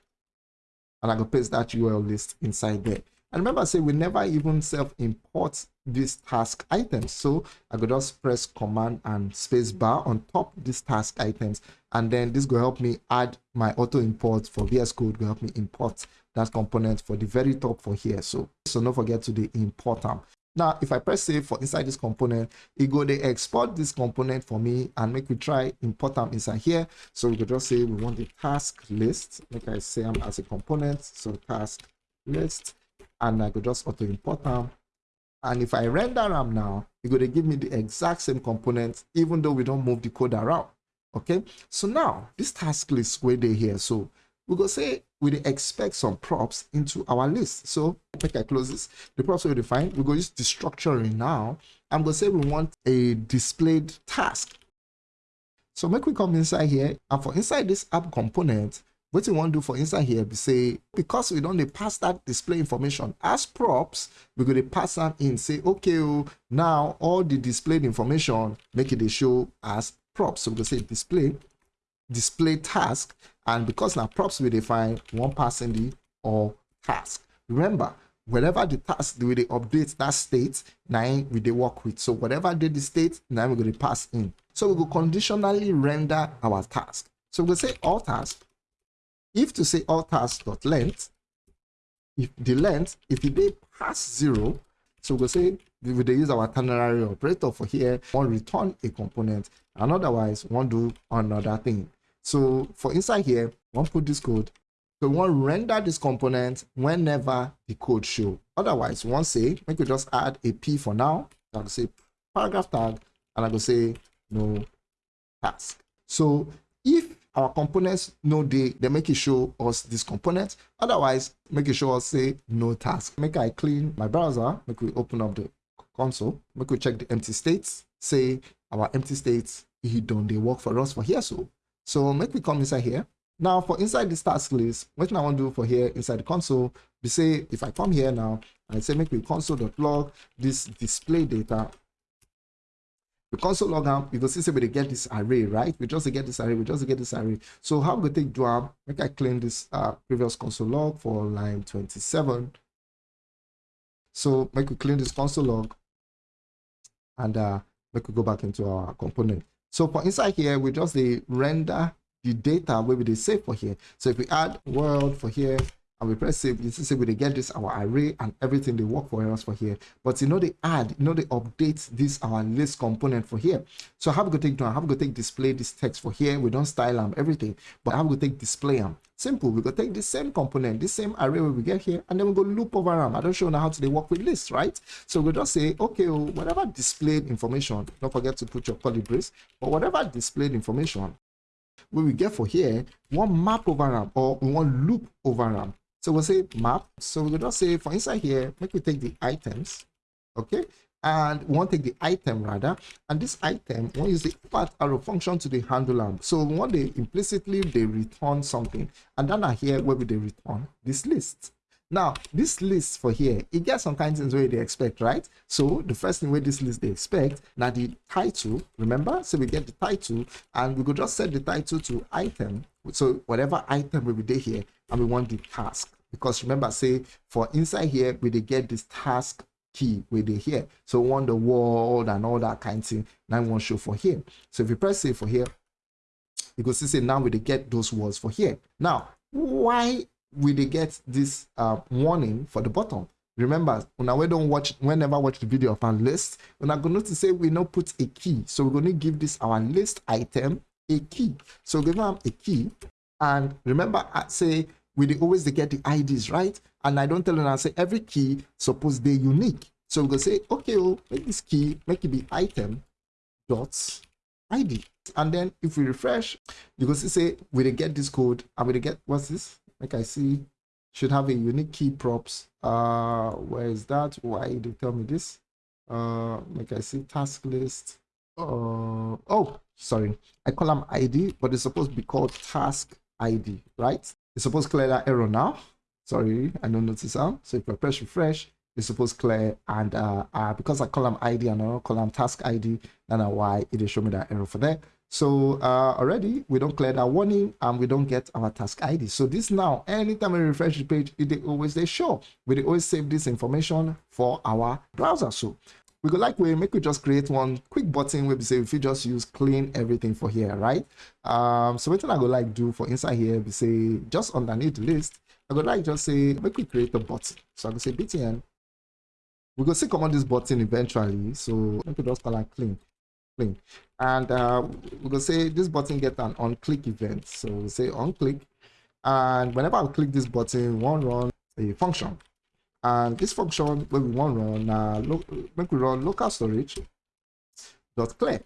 Speaker 1: and I go paste that UL list inside there. And remember I say we never even self-import this task items. So I could just press command and space bar on top these task items. And then this will help me add my auto import for VS Code will help me import that component for the very top for here. So, so don't forget to the import them. Now, if I press save for inside this component, it go they export this component for me and make me try import them inside here. So we could just say we want the task list. Like I say them as a component. So task list. And I could just auto import them. And if I render them now, it's going to give me the exact same components, even though we don't move the code around. Okay, so now this task list where they here. So we go say we expect some props into our list. So make I close this. The props we define, we go use the now. I'm gonna say we want a displayed task. So make we come inside here and for inside this app component, what we want to do for inside here be say because we don't pass that display information as props we're going to pass them in say okay oh, now all the displayed information make it show as props. So we're going to say display display task and because now props we define one passing the or task. Remember whenever the task we they update that state nine we they work with. So whatever did the state now we're going to pass in. So we will conditionally render our task. So we'll say all task if to say all dot length if the length if it be pass zero so we'll say we they use our ternary operator for here one return a component and otherwise one do another thing. So for inside here one put this code. So one render this component whenever the code show. Otherwise one say we just add a p for now i will say paragraph tag and i will say no task. So if our components no they they make it show us this component. Otherwise make it show us say no task. Make i clean my browser make we open up the console make we check the empty states. Say our empty states he done they work for us for here so. So make we come inside here. Now for inside this task list what i want to do for here inside the console we say if i come here now i say make we console.log this display data the console log am you go see say we get this array right? We just get this array we just get this array. So how we take do am? Make i clean this uh, previous console log for line 27 so make we clean this console log and uh make we go back into our component. So for inside here we just the render the data where we they save for here. So if we add world for here and we press save, you see we get this our array and everything they work for us for here. But you know they add, you know they update this our list component for here. So how we go take down, how we go take display this text for here, we don't style them everything, but how we go take display them. Simple, we go take the same component, the same array we get here, and then we go loop over them. I don't show now how to they work with lists, right? So we just say, okay, well, whatever displayed information, don't forget to put your curly brace, but whatever displayed information, we will get for here, one map over them or one loop over them. So we'll say map. So we'll just say for inside here, make we take the items, okay? And we want to take the item rather, and this item, we use the part arrow function to the handle arm. So we want to implicitly they return something, and then here where will they return this list. Now, this list for here, it gets some kinds of things where they expect, right? So the first thing where this list they expect, now the title, remember? So we get the title and we could just set the title to item. So whatever item will be there here, and we want the task because remember say for inside here we they get this task key where they here so we want the word and all that kind of thing. Now we want show for here. So if you press save for here you go see say now we they get those words for here. Now why will they get this uh, warning for the bottom? Remember when we don't watch whenever watch the video of our list we're not going to say we now put a key. So we're going to give this our list item a key. So give them a key. And remember I say we always get the IDs, right? And I don't tell them I say every key suppose they unique. So we go say, okay, well, make this key, make it be item dots ID. And then if we refresh, you go see say we they get this code and we get what's this? Like I see should have a unique key props. Uh where is that? Why they tell me this? Uh like I see task list. Uh oh sorry, I call them ID, but it's supposed to be called task ID, right? It's supposed to clear that error now. Sorry, I don't notice that. So if I press refresh, it's supposed to clear and uh, uh, because I column ID and I don't column task ID, then why it show me that error for there. So uh, already we don't clear that warning and we don't get our task ID. So this now, anytime we refresh the page, it always they show. We always save this information for our browser. So we go like we make we just create one quick button where we say if you just use clean everything for here right? Um so what i go like do for inside here we say just underneath the list i go like just say make we create a button. So i go say btn we go see command this button eventually so let me just call it clean clean. And uh we go say this button get an on click event. So we say on click and whenever i click this button one run a function and this function when we want run uh, make we run local storage dot clear.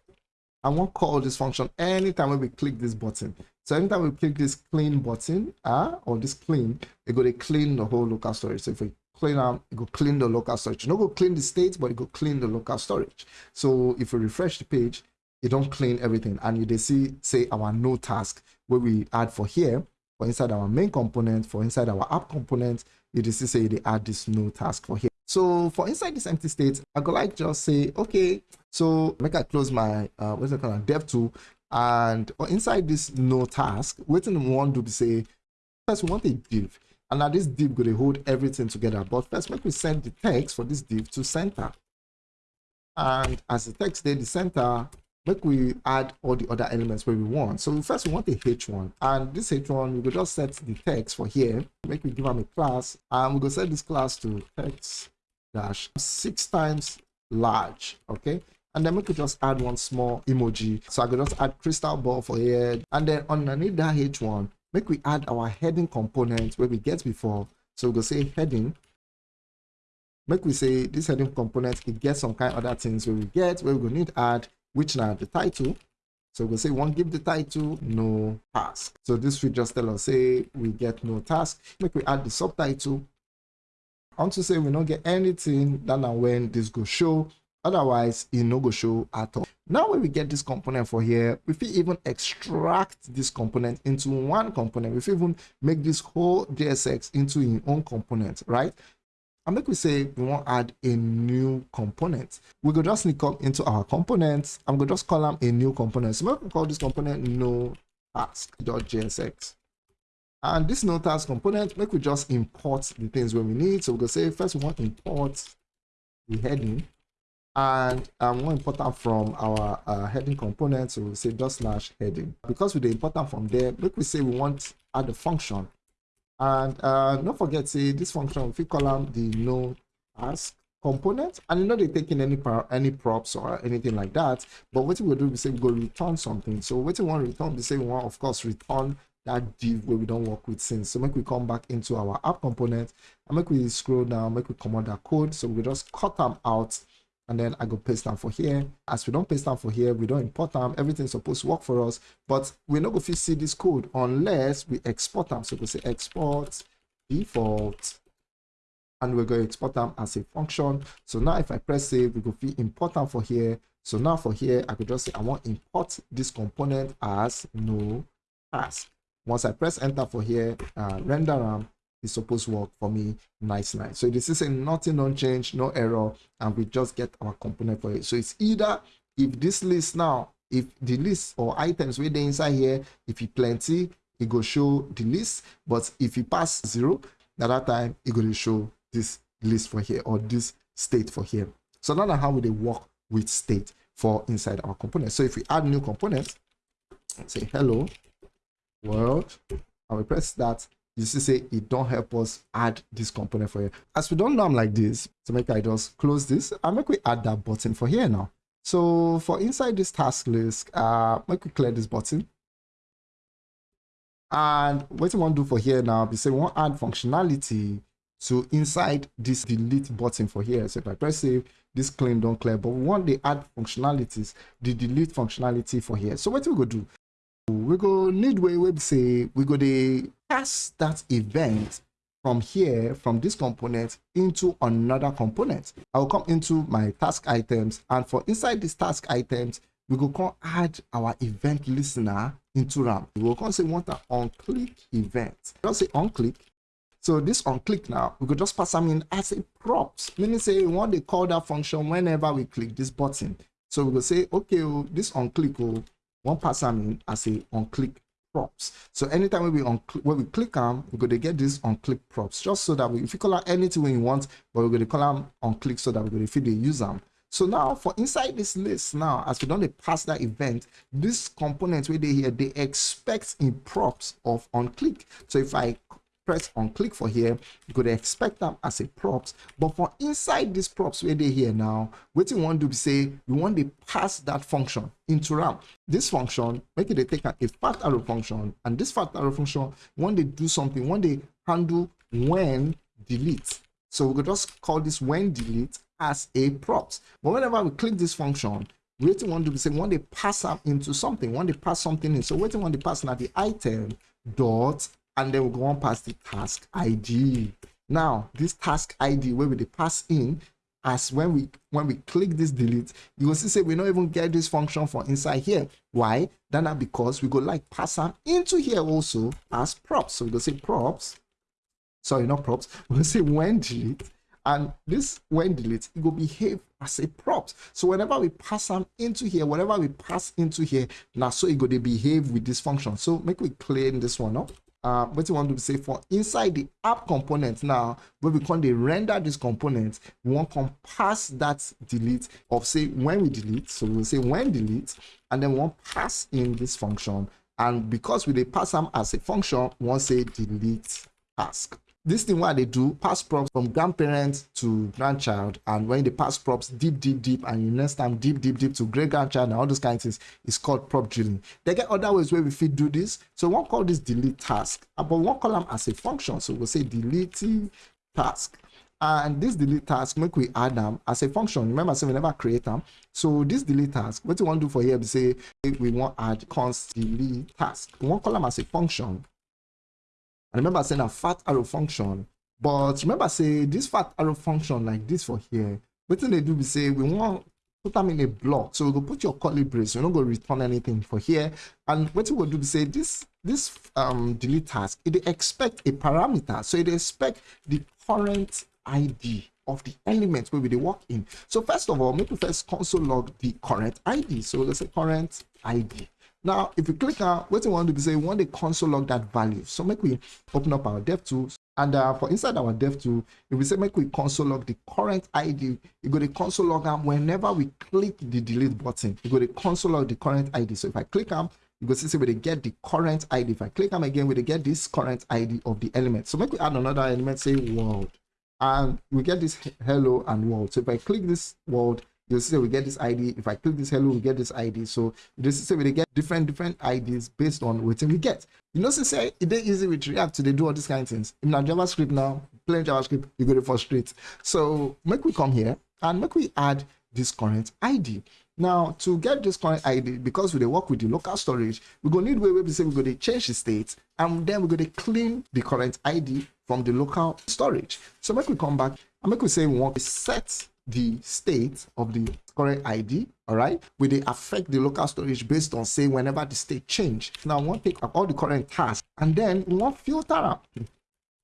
Speaker 1: I want call this function anytime when we click this button. So anytime we click this clean button, uh, or this clean, it go to clean the whole local storage. So if we clean out, it go clean the local storage. Not go clean the state, but it go clean the local storage. So if we refresh the page, it don't clean everything. And you they see, say our no task where we add for here, for inside our main component, for inside our app component, you just say they add this new task for here. So for inside this empty state, I could like just say, okay, so make I close my uh what's it called dev tool and inside this no task, waiting one to be say first we want a div. And now this div going to hold everything together. But first, make we send the text for this div to center. And as the text there, the center, make we add all the other elements where we want. So first we want a h1 and this h1 we will just set the text for here. Make we give them a class and we go set this class to text dash six times large. Okay. And then we could just add one small emoji. So I could just add crystal ball for here. And then underneath that h1, make we add our heading component where we get before. So we go say heading make we say this heading component it gets some kind of other things where we get where we go need add which now the title. So we'll say one give the title no task. So this will just tell us say we get no task. Make we add the subtitle. Want to say we don't get anything that now when this go show. Otherwise it no go show at all. Now when we get this component for here if we even extract this component into one component. If we even make this whole JSX into its own component right and make we say we want to add a new component. We go just come into our components. I'm going to just call them a new component. So we call this component no task.jsx and this no task component make we just import the things when we need. So we go say first we want to import the heading. And i'm um, more important from our uh, heading component. So we'll say dot slash heading. Because we the important from there make we say we want add a function and uh, don't forget, say this function, if you call them the no task component, and you know they taking any any props or anything like that. But what we will do, we say go return something. So what we want to return, say we want, of course, return that div where we don't work with since. So make we come back into our app component and make we scroll down, make we come out that code. So we just cut them out and then I go paste them for here. As we don't paste them for here, we don't import them. Everything's supposed to work for us, but we're not going to see this code unless we export them. So we say export default, and we're going to export them as a function. So now if I press save, we go to import them for here. So now for here, I could just say I want import this component as no task. Once I press enter for here, uh, render them, is supposed to work for me nice nice so this is a nothing don't change no error and we just get our component for it. So it's either if this list now if the list or items where they inside here if it plenty it go show the list but if you pass zero at that time it going to show this list for here or this state for here. So now how would they work with state for inside our component. So if we add new component say hello world and we press that you see say it don't help us add this component for you as we don't know i'm like this. So make i just close this. And make we add that button for here now. So for inside this task list uh make we clear this button. And what we want to do for here now is say we want to add functionality to inside this delete button for here. So if i press save this clean don't clear but we want the add functionalities the delete functionality for here. So what we go do we go need way we say we go to pass that event from here from this component into another component. I will come into my task items and for inside these task items we go come add our event listener into ram. We will come say want an on click event just say on click so this on click now we could just pass them in as a props. Meaning say we want to call that function whenever we click this button. So we will say okay oh, this on click oh, one in as a on click props. So anytime we on when we click on, we're going to get this on click props just so that we, if you call out anything you want, but we're going to call them on click so that we're going to feed the user. So now for inside this list now, as we don't pass that event, this component where they here, they expect in props of on click. So if I press on click for here you could expect them as a props. But for inside these props where they here now what you want to say we want to pass that function into ram. This function make it a take a fat arrow function and this fat arrow function when they do something when they handle when delete. So we could just call this when delete as a props. But whenever we click this function wetin want to be say one they pass am into something one they pass something in. So wetin want to pass now the item dot and then we go on past the task id now this task id wey we dey pass in as when we when we click this delete you will see say we don't even get this function for inside here. Why? Then na because we go like pass am into here also as props. So we go say props. Sorry not props. We go say when delete. And this when delete it will behave as a props so whenever we pass them into here whatever we pass into here now so it go to behave with this function. So make we clean this one up uh, what you want to say for inside the app component now where we can render this component we want to pass that delete of say when we delete so we'll say when delete and then we want pass in this function. And because we they pass them as a function we want say delete task this thing what they do pass props from grandparent to grandchild and when they pass props deep deep deep and you next time deep deep deep to great grandchild and all those kinds of things is called prop drilling. They get other ways where we fit do this. So won't call this delete task uh, but won't call them as a function. So we'll say delete task. And this delete task make we add them as a function. Remember say we never create them. So this delete task what you want to do for here we say we want add const delete task. We won't call them as a function and remember saying a fat arrow function. But remember say this fat arrow function like this for here. What they do we say we want put them in a block. So we go put your curly brace. We're not going to return anything for here. And what we will do we say this this um delete task it expect a parameter. So it expect the current ID of the element where we work in. So first of all, make we first console log the current ID. So let's say current ID. Now, if you click on what you want to be say, we want to console log that value. So make we open up our dev tools and uh, for inside our dev tool, if we say make we console log the current ID, you go to console log and whenever we click the delete button. You go to console log the current ID. So if I click on, you go see say we get the current ID. If I click them again, we get this current ID of the element. So make we add another element, say world, and we get this hello and world. So if I click this world, you'll see we get this id if i click this hello we get this id so this is we get different different ids based on what we get. You know say eh, it is easy with react to they do all these kind of things. In our javascript now plain javascript you go to frustrate. So make we come here and make we add this current id now to get this current id because we work with the local storage we're gonna need way we say we're going to change the state and then we're going to clean the current id from the local storage. So make we come back and make we say we want to set the state of the current ID, all right, will they affect the local storage based on say whenever the state change. Now, we want to take up all the current tasks and then we want filter up. So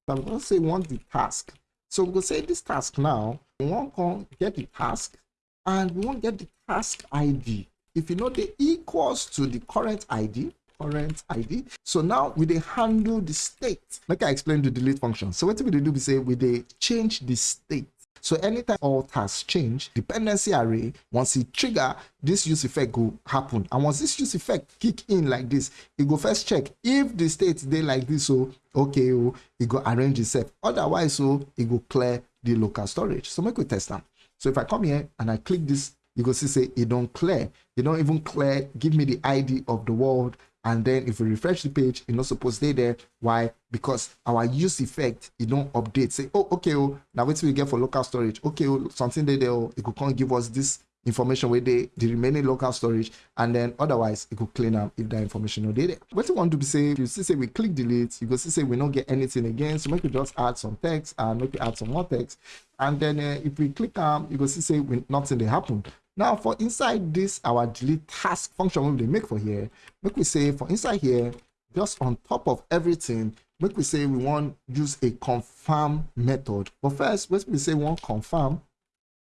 Speaker 1: I'm going to say we want the task. So going to say this task now, we want to get the task and we want to get the task ID. If you know the equals to the current ID, current id so now we they handle the state like i explained the delete function so what we do we say we they change the state so anytime alt has changed, dependency array, once it trigger, this use effect go happen. And once this use effect kick in like this, it go first check if the state they like this, so okay, oh, it go arrange itself. Otherwise, so it go clear the local storage. So make we test them. So if I come here and I click this, you go see say it don't clear. You don't even clear, give me the ID of the world and then if we refresh the page it's not supposed to stay there. Why? Because our use effect it don't update. Say oh okay oh now what we get for local storage. Okay oh something there oh, it could come give us this information where they the remaining local storage. And then otherwise it could clean up if that information no there. What you want to be say you see say we click delete you go see say we don't get anything again. So make we just add some text and make we add some more text. And then uh, if we click um you go see say we, nothing they happen now for inside this our delete task function we make for here, make we say for inside here, just on top of everything, make we say we want use a confirm method. But first, let me say we confirm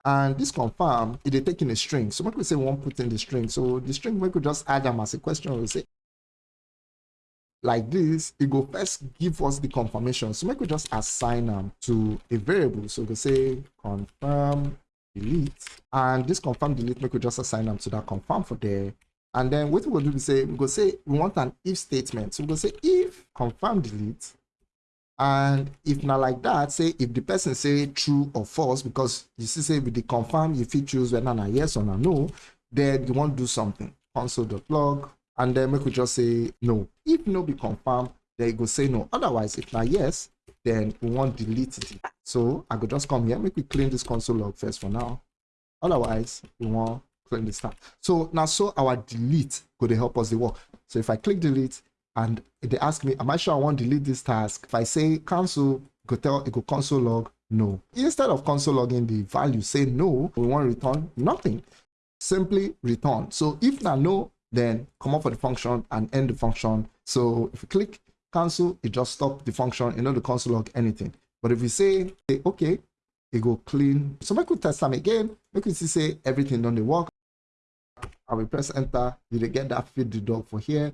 Speaker 1: and this confirm it is taking a string. So make we say we want put in the string. So the string we could just add them as a question. We say like this it go first give us the confirmation. So make we just assign them to a variable. So we say confirm delete and this confirm delete we just assign them to that confirm for there. And then what we will do is say we go say we want an if statement. So we go say if confirm delete and if not like that say if the person say true or false because you see say with the confirm you fit choose whether na yes or na no then you want to do something. Console.log and then we could just say no. If no be confirmed then you go say no. Otherwise if not yes then we want delete it. So I could just come here, make we clean this console log first for now. Otherwise, we want clean the start. So now so our delete could help us the work. So if I click delete and they ask me, am I sure I want to delete this task? If I say cancel, go tell it go console log no. Instead of console logging the value, say no, we want to return nothing. Simply return. So if now no, then come up for the function and end the function. So if you click cancel, it just stop the function, you know, the console log anything. But if you say, say okay, it go clean. So make we test them again. Make we see say everything done the work. I will press enter. You will get that feed the dog for here.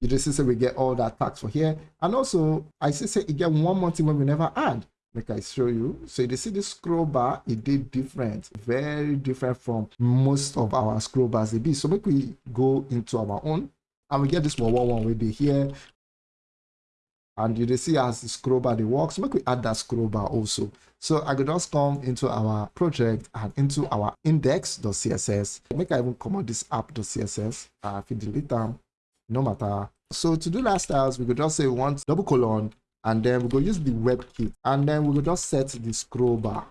Speaker 1: You just see say we get all that tax for here. And also I see say get one more thing when we never add make i show you so you see the scroll bar it did different very different from most of our scroll bars they be so make we go into our own and we get this one one one will be here and you see as the scroll bar they work so make we add that scroll bar also. So i could just come into our project and into our index.css make i even come this app.css uh, if you delete them no matter. So to do that styles we could just say we want double colon and then we go use the WebKit and then we will just set the scroll bar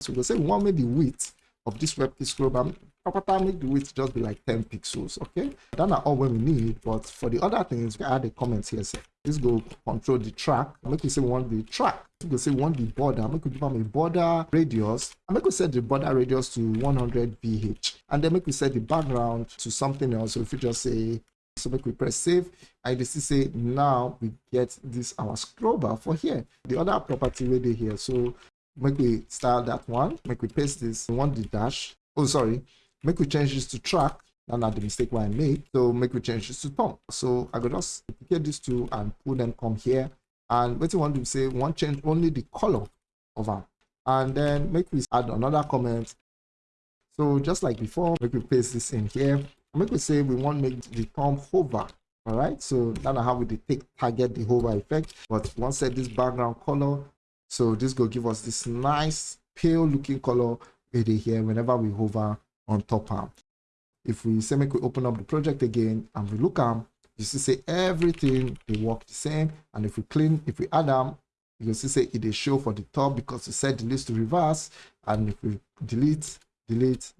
Speaker 1: so we'll say we want make the width of this WebKit scroll bar proper time, make the width just be like 10 pixels okay? That's not all we need but for the other things we add a comment here let's go control the track make we say we want the track we go say we want the border make we give them a border radius and make we set the border radius to 100 vh and then make we set the background to something else. So if you just say so make we press save and you see say now we get this our scroll bar for here the other property where they here. So make we style that one make we paste this we want the dash oh sorry make we change this to track that's not the mistake what i made so make we change this to thumb so i go just duplicate these two and put them come here. And what you want to say want change only the color of them and then make we add another comment. So just like before make we paste this in here. Make we say we want make the thumb hover all right? So that's how we take target the hover effect. But once set this background color so this will give us this nice pale looking color here whenever we hover on top arm if we say make we open up the project again and we look at you see say everything they work the same. And if we clean if we add them you can see say it is show for the top because we set delete to reverse. And if we delete delete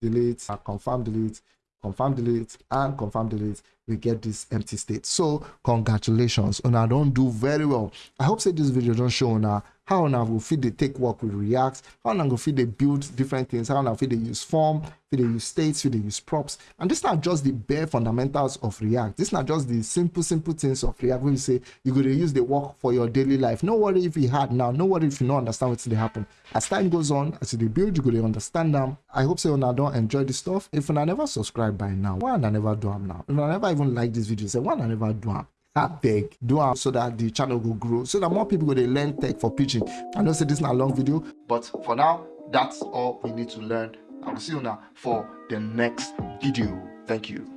Speaker 1: delete and confirm delete confirm delete and confirm delete we get this empty state. So congratulations. Una don't do very well. I hope say this video don't show una how una go fit dey take work with react? How una go fit dey build different things? How una fit dey use form? Fit dey use states? Fit dey use props? And this not just the bare fundamentals of react. This not just the simple simple things of react wey you say you're going to use the work for your daily life. No worry if e hard now. No worry if you no understand wetin dey happen. As time goes on as you build you go dey understand am i hope say don't enjoy this stuff. If una never subscribe by now. Why I never do am now? If una never even like this video. Say why una never do beg do am so that the channel will grow so that more people dey learn tech for Pidgin. I know say this is a long video but for now that's all we need to learn. I will see you now for the next video. Thank you